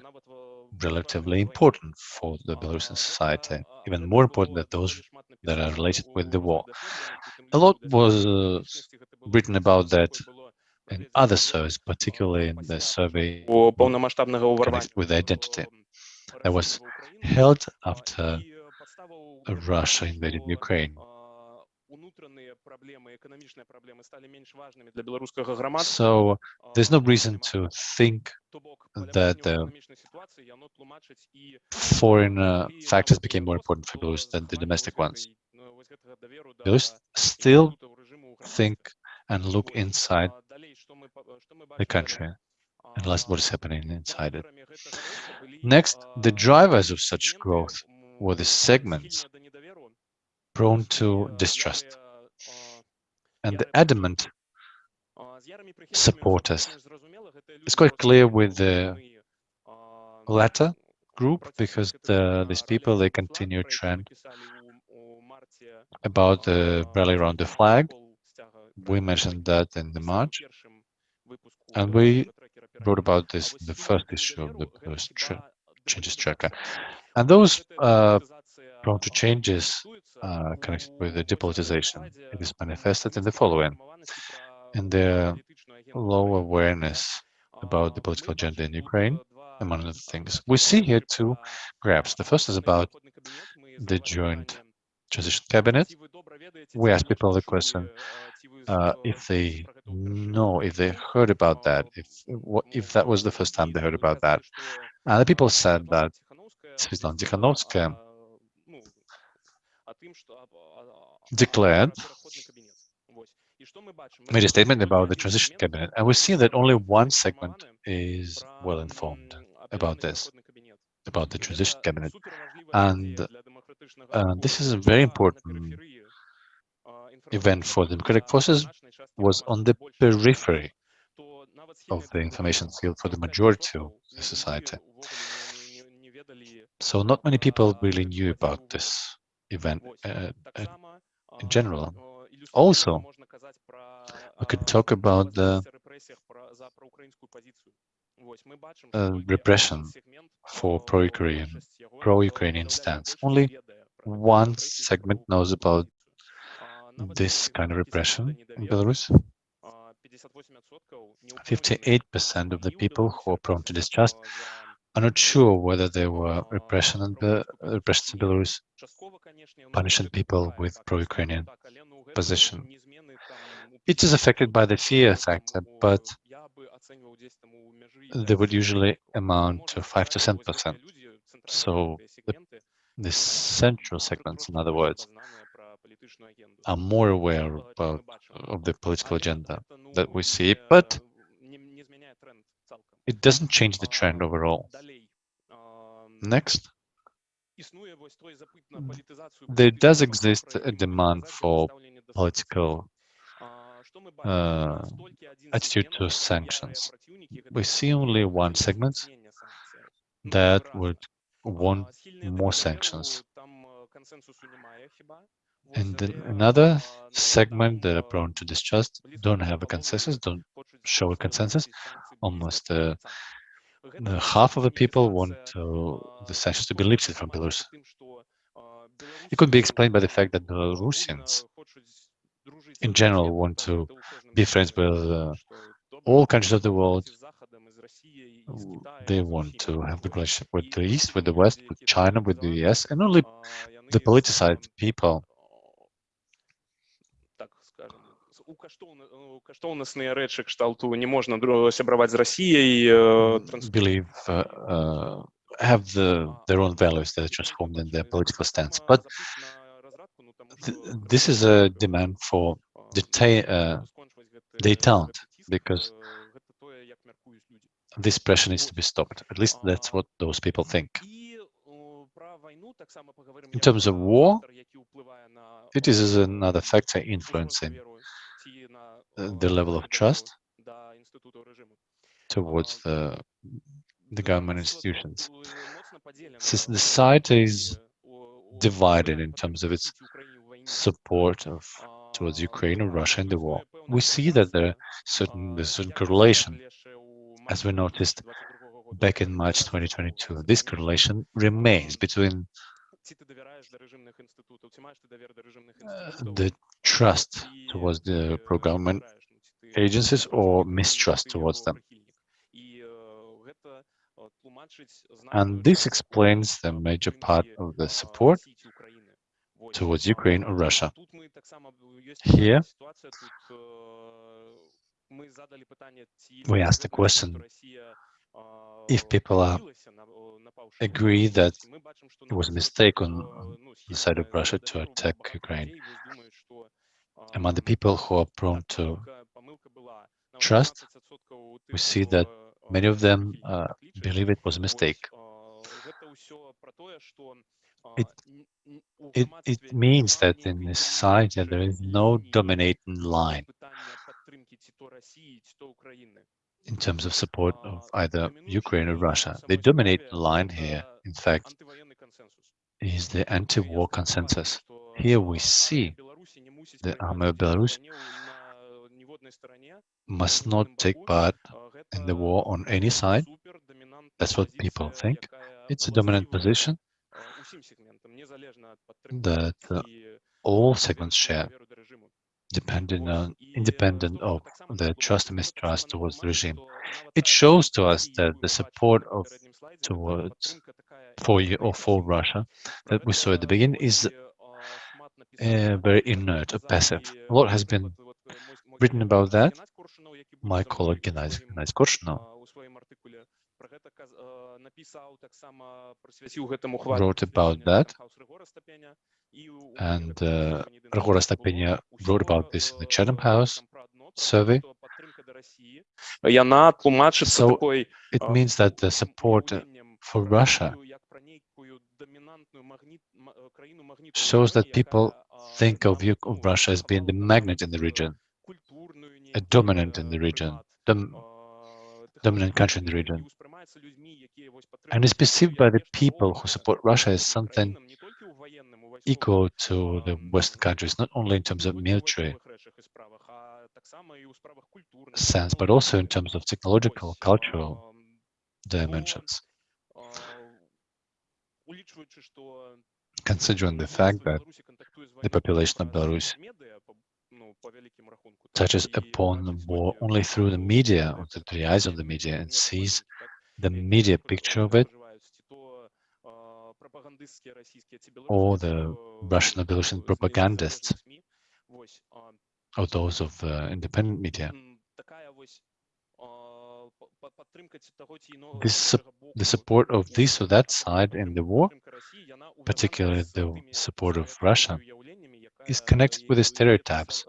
relatively important for the Belarusian society, even more important than those that are related with the war. A lot was uh, written about that in other surveys, particularly in the survey with identity that was held after Russia invaded Ukraine. So there's no reason to think that the foreign uh, factors became more important for Belarus than the domestic ones. Belarus still think and look inside the country and last what is happening inside it. Next, the drivers of such growth were the segments prone to distrust and the adamant supporters. It's quite clear with the latter group because the, these people, they continue trend about the rally around the flag. We mentioned that in the March. And we wrote about this in the first issue of the first changes tracker. And those uh, prone to changes uh, connected with the depolitization. It is manifested in the following. In the low awareness about the political agenda in Ukraine, among other things. We see here two graphs. The first is about the joint transition cabinet. We ask people the question uh, if they know, if they heard about that, if if that was the first time they heard about that. And the people said that Svetlana Tikhanovskaya declared, made a statement about the transition cabinet, and we see that only one segment is well informed about this, about the transition cabinet. And uh, this is a very important event for the democratic forces, was on the periphery of the information field for the majority of the society. So not many people really knew about this event uh, uh, in general. Also, we could talk about the uh, repression for pro-Ukrainian pro-Ukrainian stance. Only one segment knows about this kind of repression in Belarus. 58% of the people who are prone to distrust are not sure whether there were repression in, Be uh, repressions in Belarus, punishing people with pro-Ukrainian position. It is affected by the fear factor, but they would usually amount to 5 to 7%. So the, the central segments, in other words, are more aware about of the political agenda that we see, but it doesn't change the trend overall. Next. There does exist a demand for political uh, attitude to sanctions. We see only one segment that would want more sanctions. And another segment that are prone to distrust don't have a consensus, don't show a consensus. Almost uh, half of the people want uh, the sanctions to be lifted from Belarus. It could be explained by the fact that Belarusians in general want to be friends with uh, all countries of the world. They want to have the relationship with the East, with the West, with China, with the US, and only the politicized people каштоўнасныя рэчы кшталту не можна сябраваць з Расіяй believe uh, uh, have the, their own values that are transformed in their political stance but th this is a demand for uh, detente because this pressure needs to be stopped at least that's what those people think in terms of war it is another factor influencing the level of trust towards the, the government institutions. Since the society is divided in terms of its support of towards Ukraine or Russia in the war, we see that there certain there's certain correlation, as we noticed back in March 2022. This correlation remains between Э, the trust towards the pro-government agencies or mistrust towards them. And this explains the major part of the support towards Ukraine or Russia. Here, we asked the question if people are agree that it was a mistake on, on the side of Russia to attack Ukraine. Among the people who are prone to trust, we see that many of them uh, believe it was a mistake. It, it, it means that in this society there is no dominating line in terms of support of either Ukraine or Russia. They dominate The line here, in fact, is the anti-war consensus. Here we see the army of Belarus must not take part in the war on any side. That's what people think. It's a dominant position that uh, all segments share, depending on independent of the trust and mistrust towards the regime. It shows to us that the support of towards for you or for Russia that we saw at the beginning is uh, very inert or passive. A lot has been written about that. My colleague Gennady Korshunov wrote about that, and uh, Ragora wrote about this in the Chatham House survey. So it means that the support for Russia shows that people think of, of Russia as being the magnet in the region, a dominant in the region, dom dominant country in the region. And is perceived by the people who support Russia as something equal to the Western countries, not only in terms of military sense, but also in terms of technological, cultural dimensions. Considering the fact that the population of Belarus touches upon the war only through the media, or through the eyes of the media, and sees the media picture of it, or the Russian or Belarusian propagandists, or those of uh, independent media. This, the support of this or that side in the war, particularly the support of Russia, is connected with the stereotypes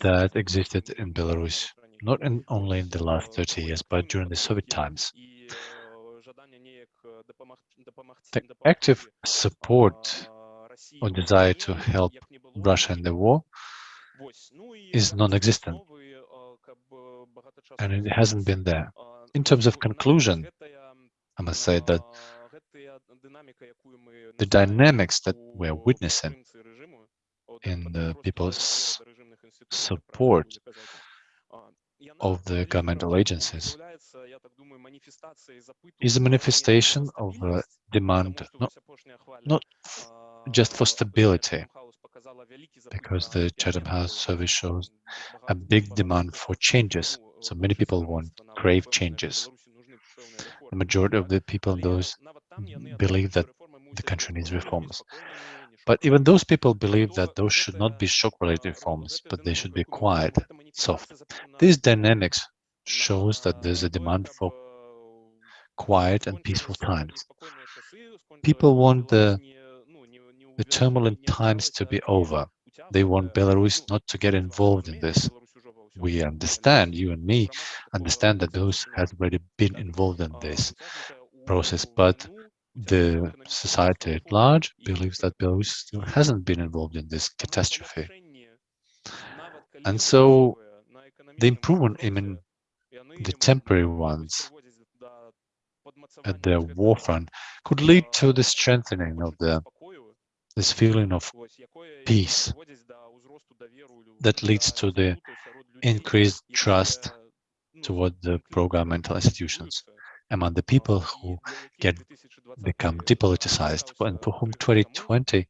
that existed in Belarus, not in, only in the last 30 years, but during the Soviet times. The active support or desire to help Russia in the war is non-existent, and it hasn't been there. In terms of conclusion, I must say that the dynamics that we're witnessing in the people's support of the governmental agencies is a manifestation of a demand not, not just for stability, because the Chatham House survey shows a big demand for changes. So many people want, grave changes. The majority of the people, those believe that the country needs reforms. But even those people believe that those should not be shock-related reforms, but they should be quiet, soft. These dynamics shows that there's a demand for quiet and peaceful times. People want the, the turbulent times to be over. They want Belarus not to get involved in this. We understand, you and me understand that those have already been involved in this process, but the society at large believes that Belarus still hasn't been involved in this catastrophe. And so The improvement I mean, the temporary ones at the war front could lead to the strengthening of the this feeling of peace that leads to the increased trust toward the pro-governmental institutions among the people who get become depoliticized and for whom 2020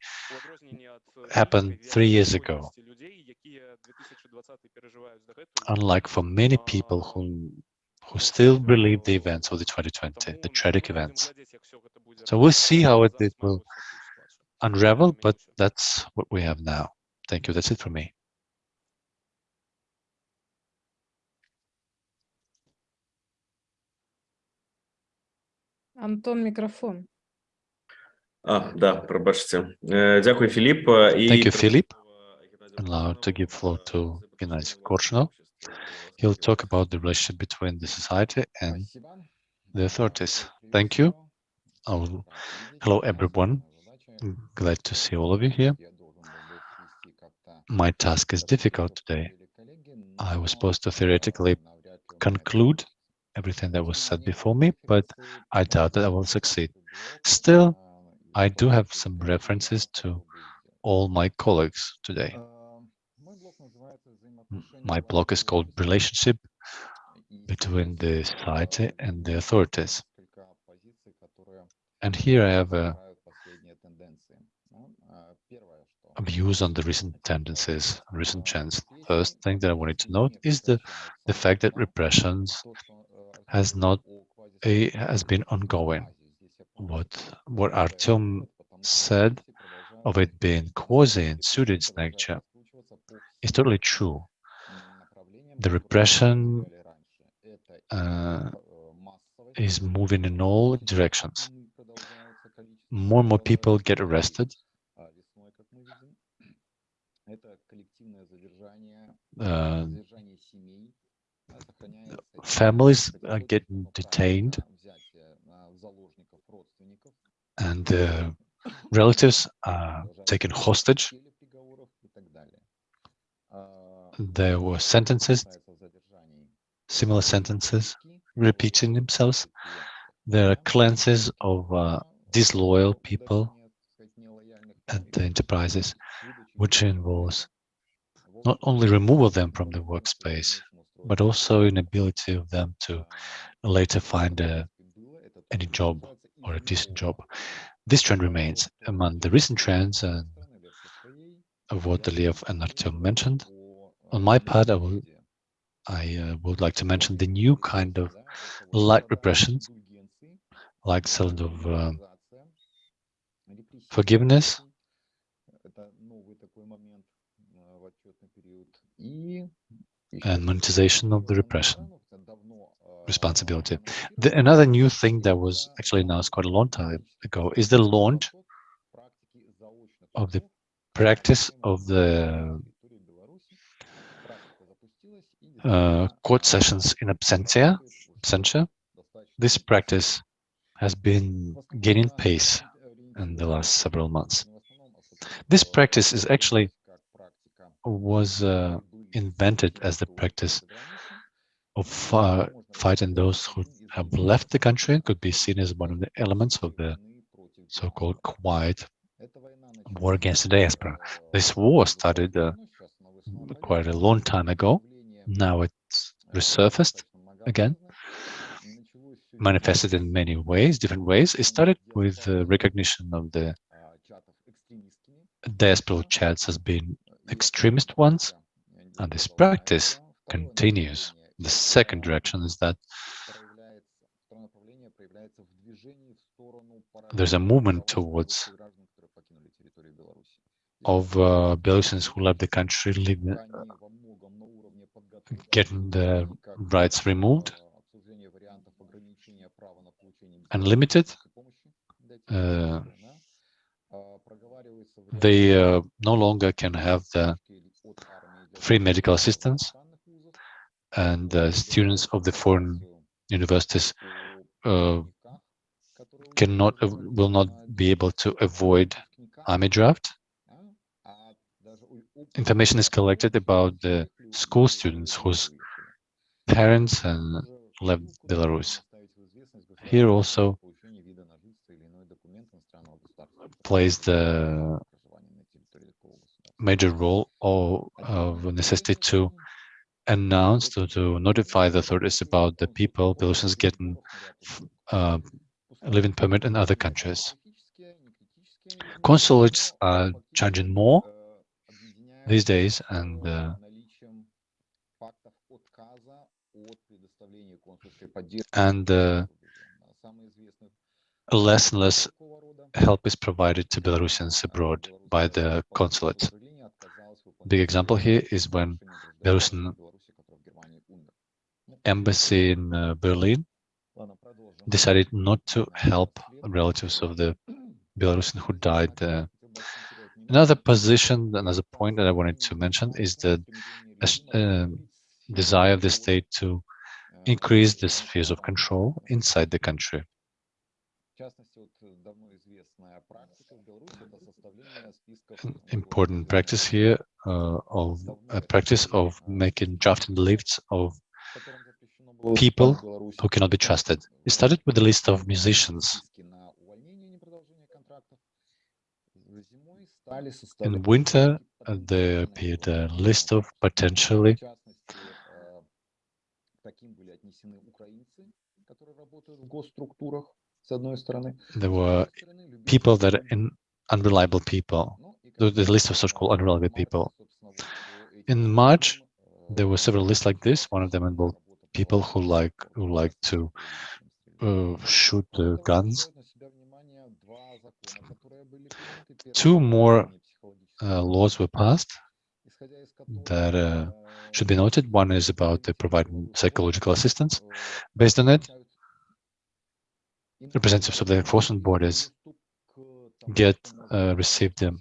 happened three years ago. Unlike for many people who who still believe the events of the 2020, the tragic events. So we'll see how it, it will unravel, but that's what we have now. Thank you. That's it for me. Антон, микрофон. Ah, да, пробачте. Дякую, Филипп. Thank you, Philip. Allowed to give floor to Геннадий Korshunov. He'll talk about the relationship between the society and the authorities. Thank you. I'll... Hello, everyone. Glad to see all of you here. My task is difficult today. I was supposed to theoretically conclude everything that was said before me, but I doubt that I will succeed. Still, I do have some references to all my colleagues today. My blog is called Relationship between the society and the authorities. And here I have a, a views on the recent tendencies, recent trends. First thing that I wanted to note is the, the fact that repressions has not a, has been ongoing. What what Artyom said of it being quasi pseudo its nature is totally true. The repression uh, is moving in all directions. More and more people get arrested. Uh, families are getting detained and relatives are taken hostage. There were sentences, similar sentences repeating themselves. There are cleanses of uh, disloyal people at the enterprises, which involves not only removal them from the workspace, but also inability of them to later find a, any job or a decent job. This trend remains among the recent trends and of what Lev and Artyom mentioned. On my part, I, will, I uh, would like to mention the new kind of light repressions, like sort of uh, forgiveness, and monetization of the repression responsibility. The, another new thing that was actually announced quite a long time ago is the launch of the practice of the uh, court sessions in absentia. absentia. This practice has been gaining pace in the last several months. This practice is actually was uh, invented as the practice of uh, fighting those who have left the country could be seen as one of the elements of the so-called quiet war against the diaspora. This war started uh, quite a long time ago. Now it's resurfaced again, manifested in many ways, different ways. It started with the recognition of the diaspora chats as being extremist ones, and this practice continues. The second direction is that there's a movement towards of uh, Belarusians who left the country getting the rights removed and limited. Uh, they uh, no longer can have the free medical assistance and uh, students of the foreign universities uh, cannot uh, will not be able to avoid army draft. Information is collected about the school students whose parents and left Belarus. Here also plays the major role or of necessity to announce to, to notify the authorities about the people Belarusians getting uh, living permit in other countries. Consulates are charging more these days and uh, and uh, less and less help is provided to Belarusians abroad by the consulate. Big example here is when Belarusian embassy in uh, Berlin decided not to help relatives of the Belarusian who died. Uh, another position, another point that I wanted to mention is the uh, desire of the state to increase the spheres of control inside the country. An important practice here uh, of a practice of making drafting lists of people who cannot be trusted. It started with a list of musicians. In winter, uh, there appeared a list of potentially there were people that are in unreliable people, the, the list of so-called unreliable people. In March, there were several lists like this. One of them involved people who like who like to uh, shoot uh, guns. Two more uh, laws were passed that uh, should be noted. One is about the providing psychological assistance. Based on it, representatives of the enforcement borders get uh, received um,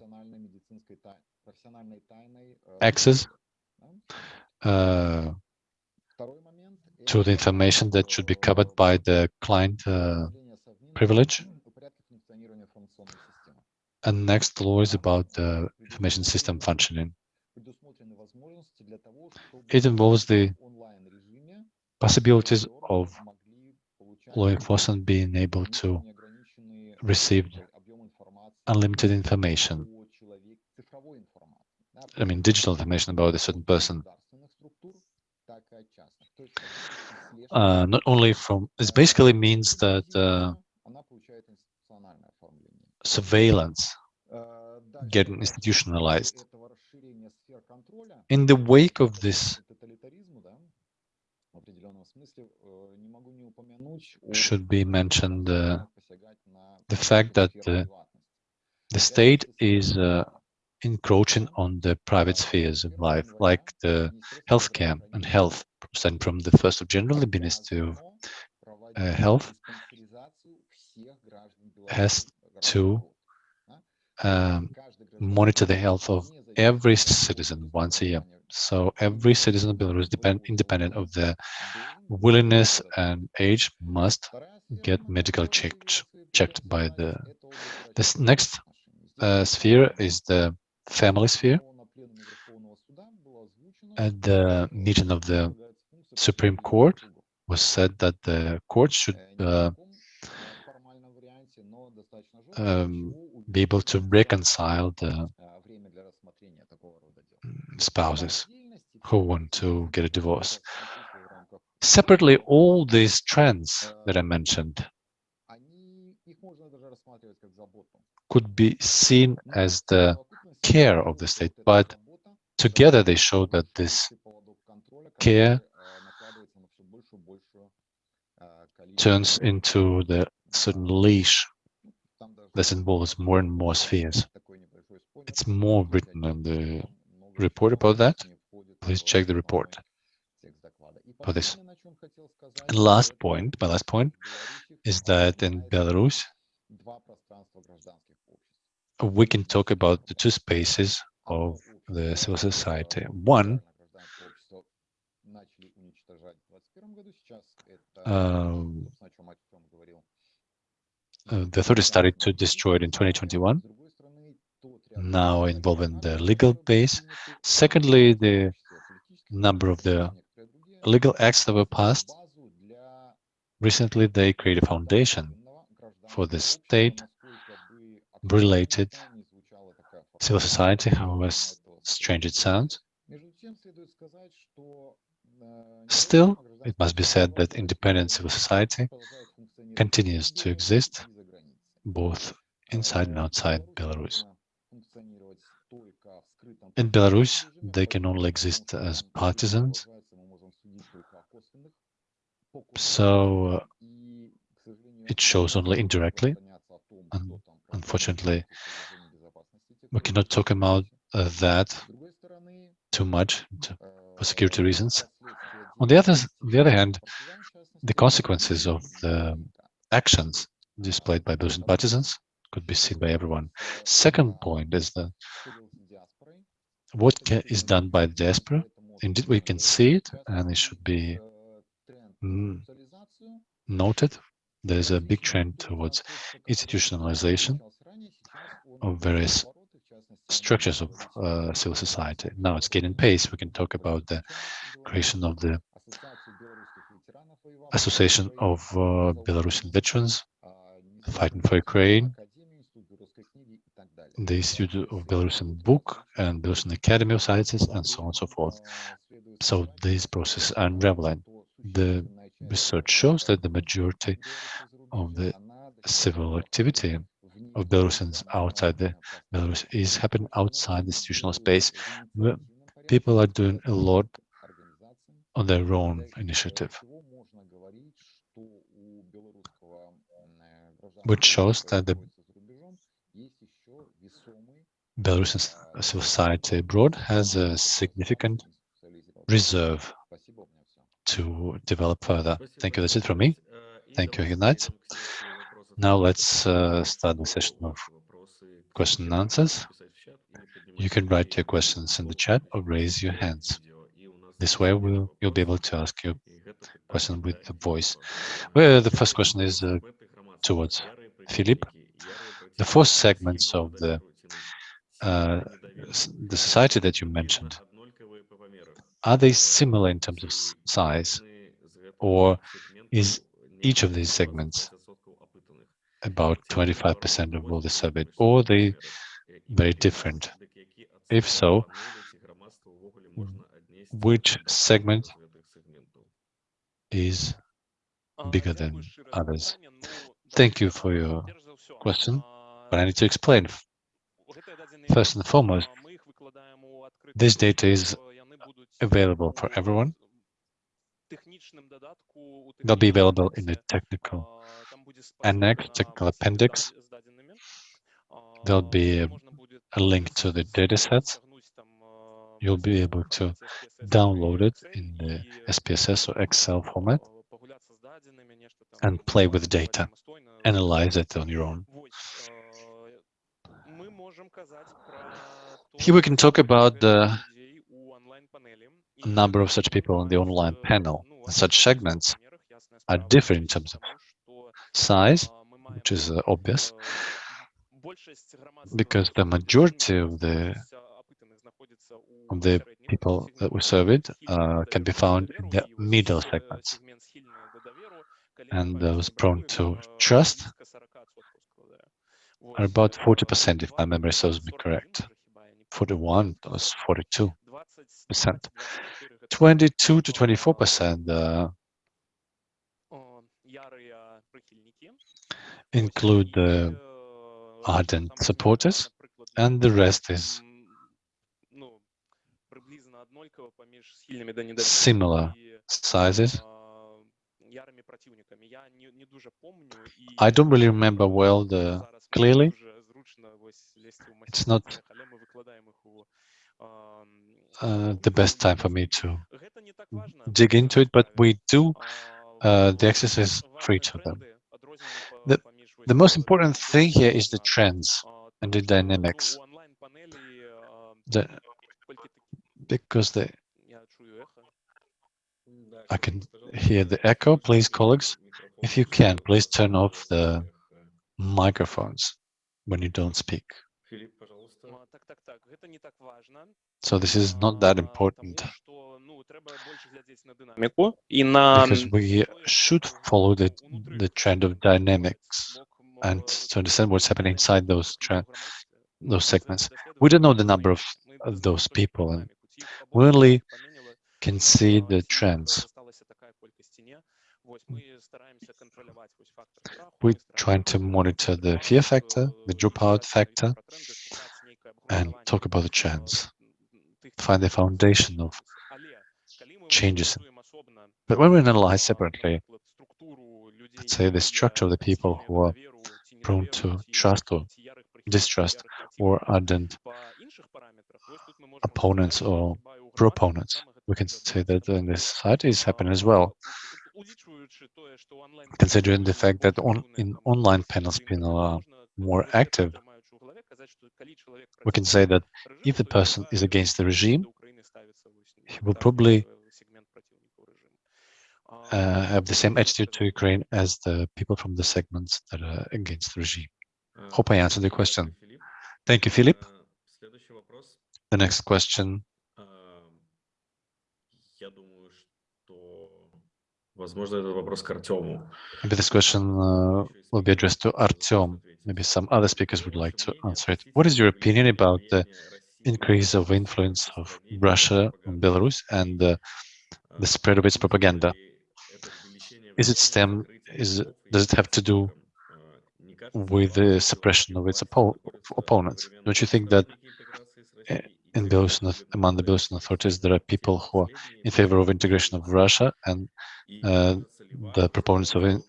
access uh, to the information that should be covered by the client uh, privilege. And next law is about the information system functioning. It involves the possibilities of law enforcement being able to receive unlimited information. I mean, digital information about a certain person. Uh, not only from, this basically means that uh, surveillance getting institutionalized. In the wake of this, should be mentioned uh, the fact that uh, the state is uh, encroaching on the private spheres of life, like the healthcare and health, starting from the 1st of January, the Ministry of uh, Health has to um, monitor the health of every citizen once a year. So every citizen of Belarus, depend, independent of their willingness and age, must get medical checked checked by the. This next uh, sphere is the family sphere. At the meeting of the Supreme Court, was said that the court should uh, um, be able to reconcile the spouses who want to get a divorce. Separately, all these trends that I mentioned could be seen as the care of the state, but together they show that this care turns into the certain leash that involves more and more spheres. It's more written in the report about that. Please check the report for this. And last point, my last point, is that in Belarus, we can talk about the two spaces of the civil society. One, um, uh, the authorities started to destroy it in 2021, now involving the legal base. Secondly, the number of the legal acts that were passed. Recently, they created a foundation for the state-related civil society, however strange it sounds. Still, it must be said that independent civil society continues to exist both inside and outside Belarus. In Belarus, they can only exist as partisans, so uh, it shows only indirectly. And unfortunately, we cannot talk about uh, that too much to- for security reasons. On the other, on the other hand, the consequences of the actions displayed by those partisans could be seen by everyone. Second point is that what ca- is done by the diaspora, indeed we can see it and it should be mm, noted. There's a big trend towards institutionalization of various structures of uh, civil society. Now it's gaining pace. We can talk about the creation of the Association of uh, Belarusian Veterans Fighting for Ukraine, the Institute of Belarusian Book and Belarusian Academy of Sciences, and so on and so forth. So these processes are unraveling. The research shows that the majority of the civil activity of Belarusians outside the Belarus is happening outside the institutional space. People are doing a lot on their own initiative, which shows that the Belarusian society abroad has a significant reserve to develop further. Thank you. That's it from me. Thank you, Ignat. Now let's uh, start the session of question and answers. You can write your questions in the chat or raise your hands. This way we'll, you'll be able to ask your question with the voice. Well, the first question is uh, towards Philip. The four segments of the uh, the society that you mentioned, are they similar in terms of size, or is each of these segments about 25% of all the surveyed, or they very different? If so, which segment is bigger than others? Thank you for your question, but I need to explain. First and foremost, this data is available for everyone. They'll be available in the technical annex, technical appendix. There'll be a, a link to the data sets. You'll be able to download it in the SPSS or Excel format and play with data, analyze it on your own. Here we can talk about the number of such people on the online panel. Such segments are different in terms of size, which is uh, obvious, because the majority of the of the people that we surveyed uh, can be found in the middle segments. And those prone to trust are about 40%, if my memory serves me correct. 41 was 42 percent. 22 to 24 percent uh, include the ardent supporters, and the rest is similar sizes. I don't really remember well the clearly. It's not uh, the best time for me to dig into it, but we do uh, the access for each to them. The, the most important thing here is the trends and the dynamics. The, because the I can hear the echo. Please, colleagues, if you can, please turn off the microphones when you don't speak. So this is not that important. Because we should follow the, the trend of dynamics and to understand what's happening inside those those segments. We don't know the number of, of those people. And we only can see the trends. We're trying to monitor the fear factor, the dropout factor, and talk about the trends, find the foundation of changes. But when we analyze separately, let's say the structure of the people who are prone to trust or distrust or ardent opponents or proponents, we can say that in this society is happening as well. Considering the fact that on, in online panels people are more active, we can say that if the person is against the regime, he will probably uh, have the same attitude to Ukraine as the people from the segments that are against the regime. Hope I answered the question. Thank you, Philip. The next question возможно, это вопрос к Артему. maybe this question uh, will be addressed to Artyom. Maybe some other speakers would like to answer it. What is your opinion about the increase of influence of Russia on Belarus and uh, the spread of its propaganda? Is it stem, is, it- does it have to do with the suppression of its oppo opponents? Don't you think that uh, in Belarusian, among the Belarusian authorities, there are people who are in favor of integration of Russia and uh, the proponents of in-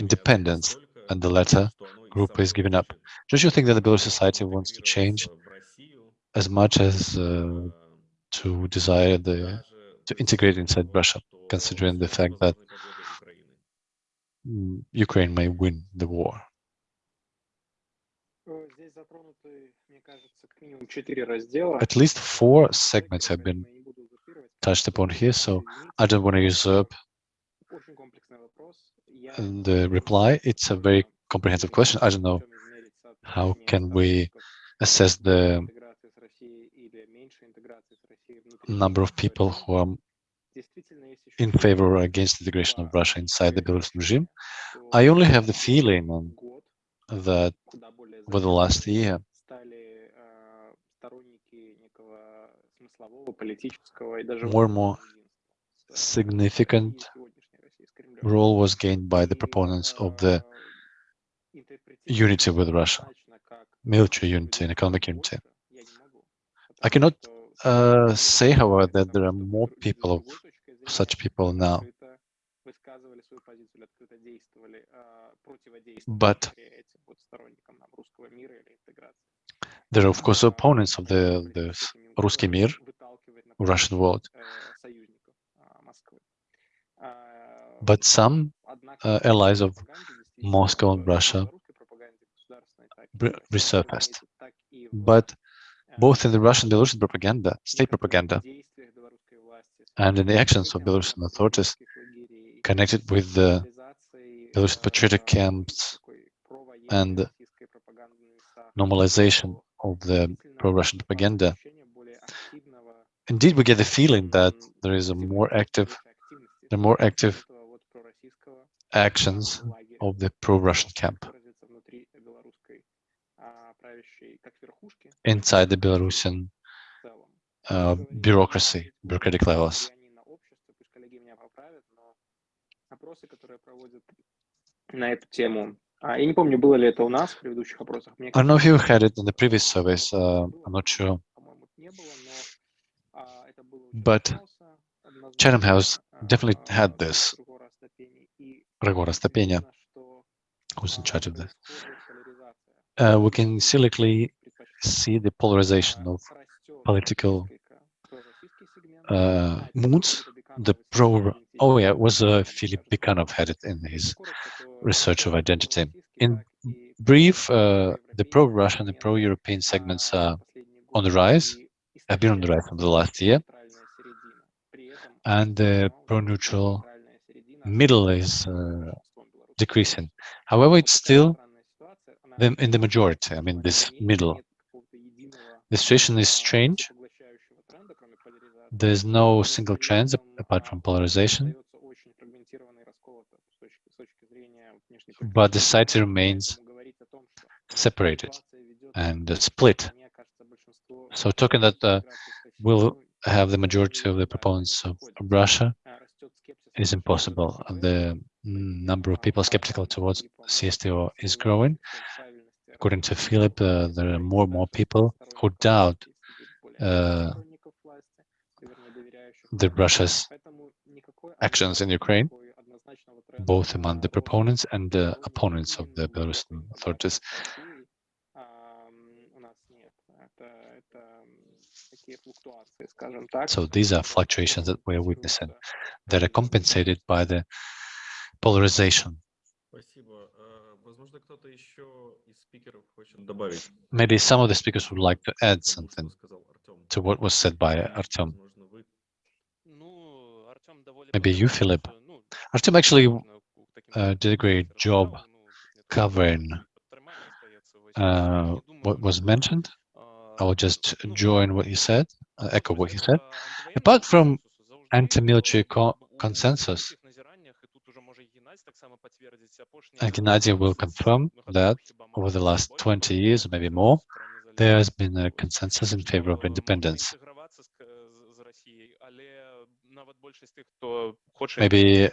independence, and the latter group is giving up. Don't you think that the Belarusian society wants to change as much as uh, to desire the to integrate inside Russia, considering the fact that mm, Ukraine may win the war? At least four segments have been touched upon here, so I don't want to usurp the reply. It's a very comprehensive question. I don't know how can we assess the number of people who are in favor or against integration of Russia inside the Belarusian regime. I only have the feeling that over the last year, More and more significant role was gained by the proponents of the unity with Russia, military unity and economic unity. I cannot uh, say, however, that there are more people of such people now. But they're, of course, opponents of the, the Ruski Mir, Russian world. But some uh, allies of Moscow and Russia resurfaced. But both in the Russian Belarusian propaganda, state propaganda, and in the actions of Belarusian authorities connected with the Belarusian patriotic camps and normalization of the pro-Russian propaganda, indeed we get the feeling that there is a more active, the more active actions of the pro-Russian camp inside the Belarusian uh, bureaucracy, bureaucratic levels. Я не помню, было ли это у нас в предыдущих опросах. Мне I don't know if you had it in the previous service, Uh, I'm not sure. But Chatham House definitely had this. Рагора stepenia, who's in charge of this. Uh, we can silently see the polarization of political uh, moods. The pro, oh yeah, it was uh, Philip Bikanov had it in his research of identity. In brief, uh, the pro-Russian and pro-European segments are on the rise, have been on the rise from the last year, and the pro-neutral middle is uh, decreasing. However, it's still in the majority, I mean, this middle. The situation is strange. There's no single trend apart from polarization. but the site remains separated and split. So talking that uh, will have the majority of the proponents of Russia is impossible. The number of people skeptical towards CSTO is growing. According to Philip, uh, there are more and more people who doubt uh, the Russia's actions in Ukraine both among the proponents and the opponents of the Belarusian authorities. So these are fluctuations that we are witnessing that are compensated by the polarization. Maybe some of the speakers would like to add something to what was said by Artem. Maybe you, Philip. Artem actually uh, did a great job covering uh, what was mentioned. I will just join what you said, uh, echo what you said. Apart from anti-military co consensus, and Gennady will confirm that over the last 20 years, maybe more, there has been a consensus in favor of independence. Maybe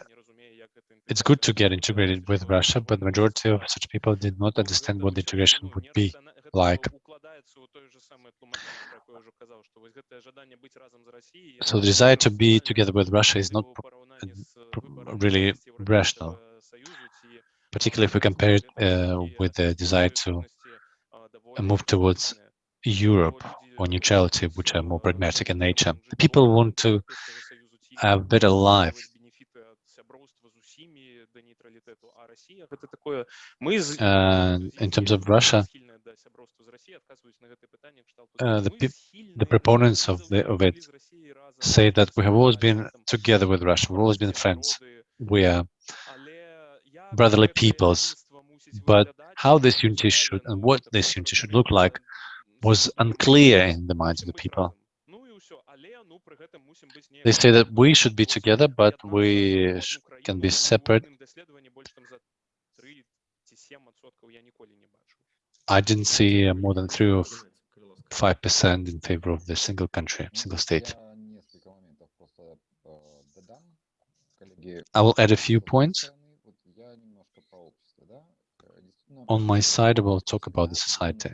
It's good to get integrated with Russia, but the majority of such people did not understand what the integration would be like. So the desire to be together with Russia is not really rational, particularly if we compare it uh, with the desire to move towards Europe or neutrality, which are more pragmatic in nature. The people want to have better life. And in terms of Russia, uh, the the proponents of the of it say that we have always been together with Russia. We've always been friends. We are brotherly peoples. But how this unity should and what this unity should look like was unclear in the minds of the people. They say that we should be together, but we can be separate. I didn't see more than three or five percent in favor of the single country, single state. I will add a few points. On my side, I will talk about the society.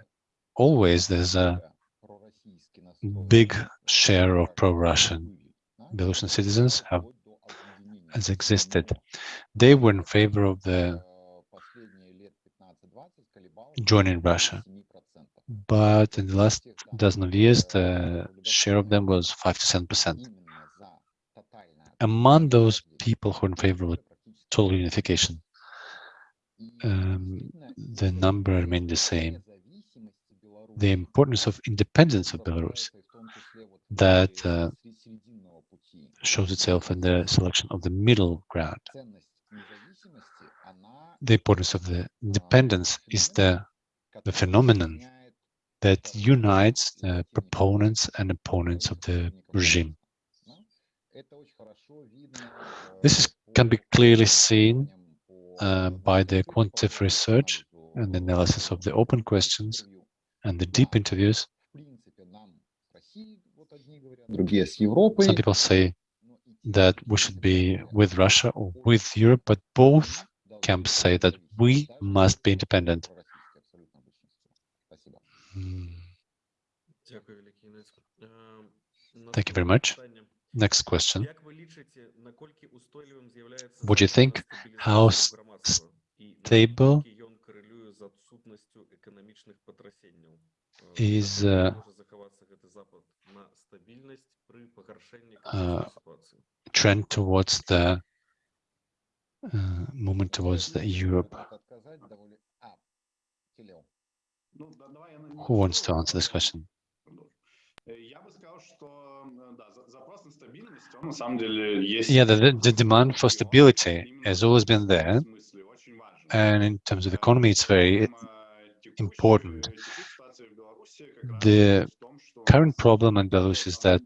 Always there's a big share of pro-Russian Belarusian citizens have has existed. They were in favor of the joining Russia, but in the last dozen of years, the share of them was five to seven percent. Among those people who are in favor of total unification, um, the number remained the same the importance of independence of Belarus that uh, shows itself in the selection of the middle ground. The importance of the independence is the, the phenomenon that unites the proponents and opponents of the regime. This is, can be clearly seen uh, by the quantitative research and analysis of the open questions and the deep interviews, some people say that we should be with Russia or with Europe, but both camps say that we must be independent. Hmm. Thank you very much. Next question. What do you think? How stable is uh, uh, trend towards the uh, movement towards the Europe. Who wants to answer this question? Yeah, the, the demand for stability has always been there. And in terms of economy, it's very important the current problem in Belarus is that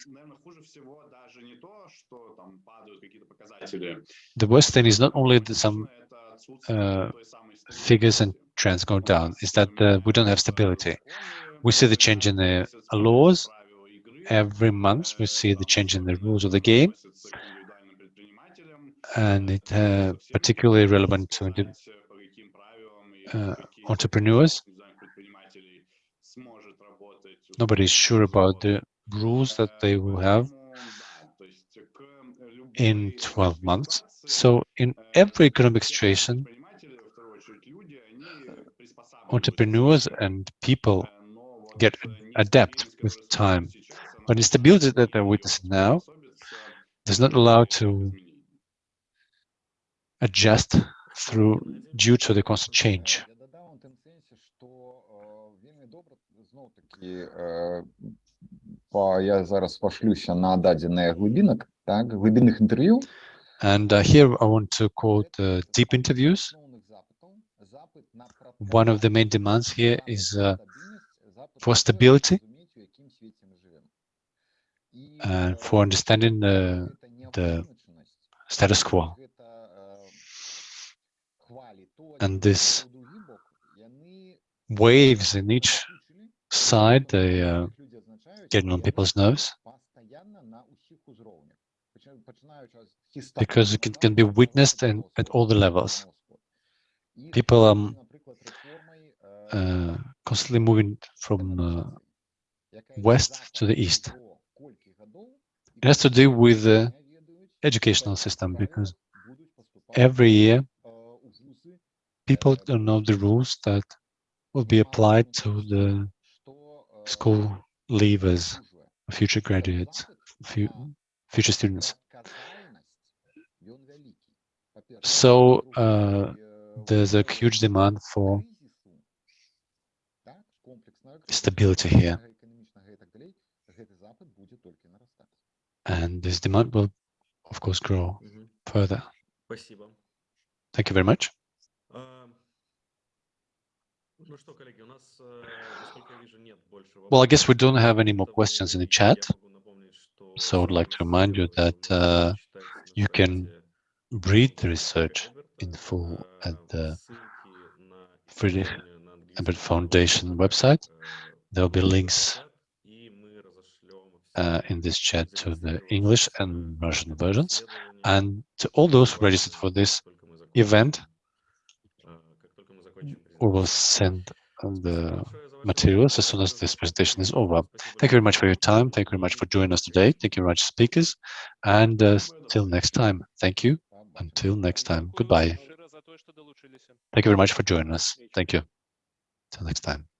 the worst thing is not only that some uh, figures and trends go down, is that uh, we don't have stability. We see the change in the laws every month. We see the change in the rules of the game, and it's uh, particularly relevant to uh, entrepreneurs nobody's sure about the rules that they will have in 12 months. So in every economic situation, entrepreneurs and people get adept with time. But instability that they're witnessing now does not allow to adjust through due to the constant change. знов таки е, по, я зараз пошлюся на дадене глибинок, так, глибинних інтерв'ю. And uh, here I want to quote uh, deep interviews. Основних запитів, запит на One of the main demands here is uh, for stability розуміти, в якому світі ми живемо. І, and е, for understanding the, це the неопридумченість, status quo. гэта, е, хвалі, то And адзін this бок, то другі бок, яны Waves in each накопичили, side, they uh, getting on people's nerves because it can, can be witnessed and at all the levels. People are um, uh, constantly moving from uh, west to the east. It has to do with the educational system because every year people don't know the rules that will be applied to the school leavers, future graduates, future students. So uh, there's a huge demand for stability here. And this demand will, of course, grow mm-hmm. further. Thank you very much. Well, I guess we don't have any more questions in the chat. So I'd like to remind you that uh, you can read the research in full at the Friedrich Ebert Foundation website. There'll be links uh, in this chat to the English and Russian versions. And to all those registered for this event we will send the materials as soon as this presentation is over. Thank you very much for your time. Thank you very much for joining us today. Thank you very much, speakers. And uh, till next time, thank you. Until next time, goodbye. Thank you very much for joining us. Thank you. Till next time.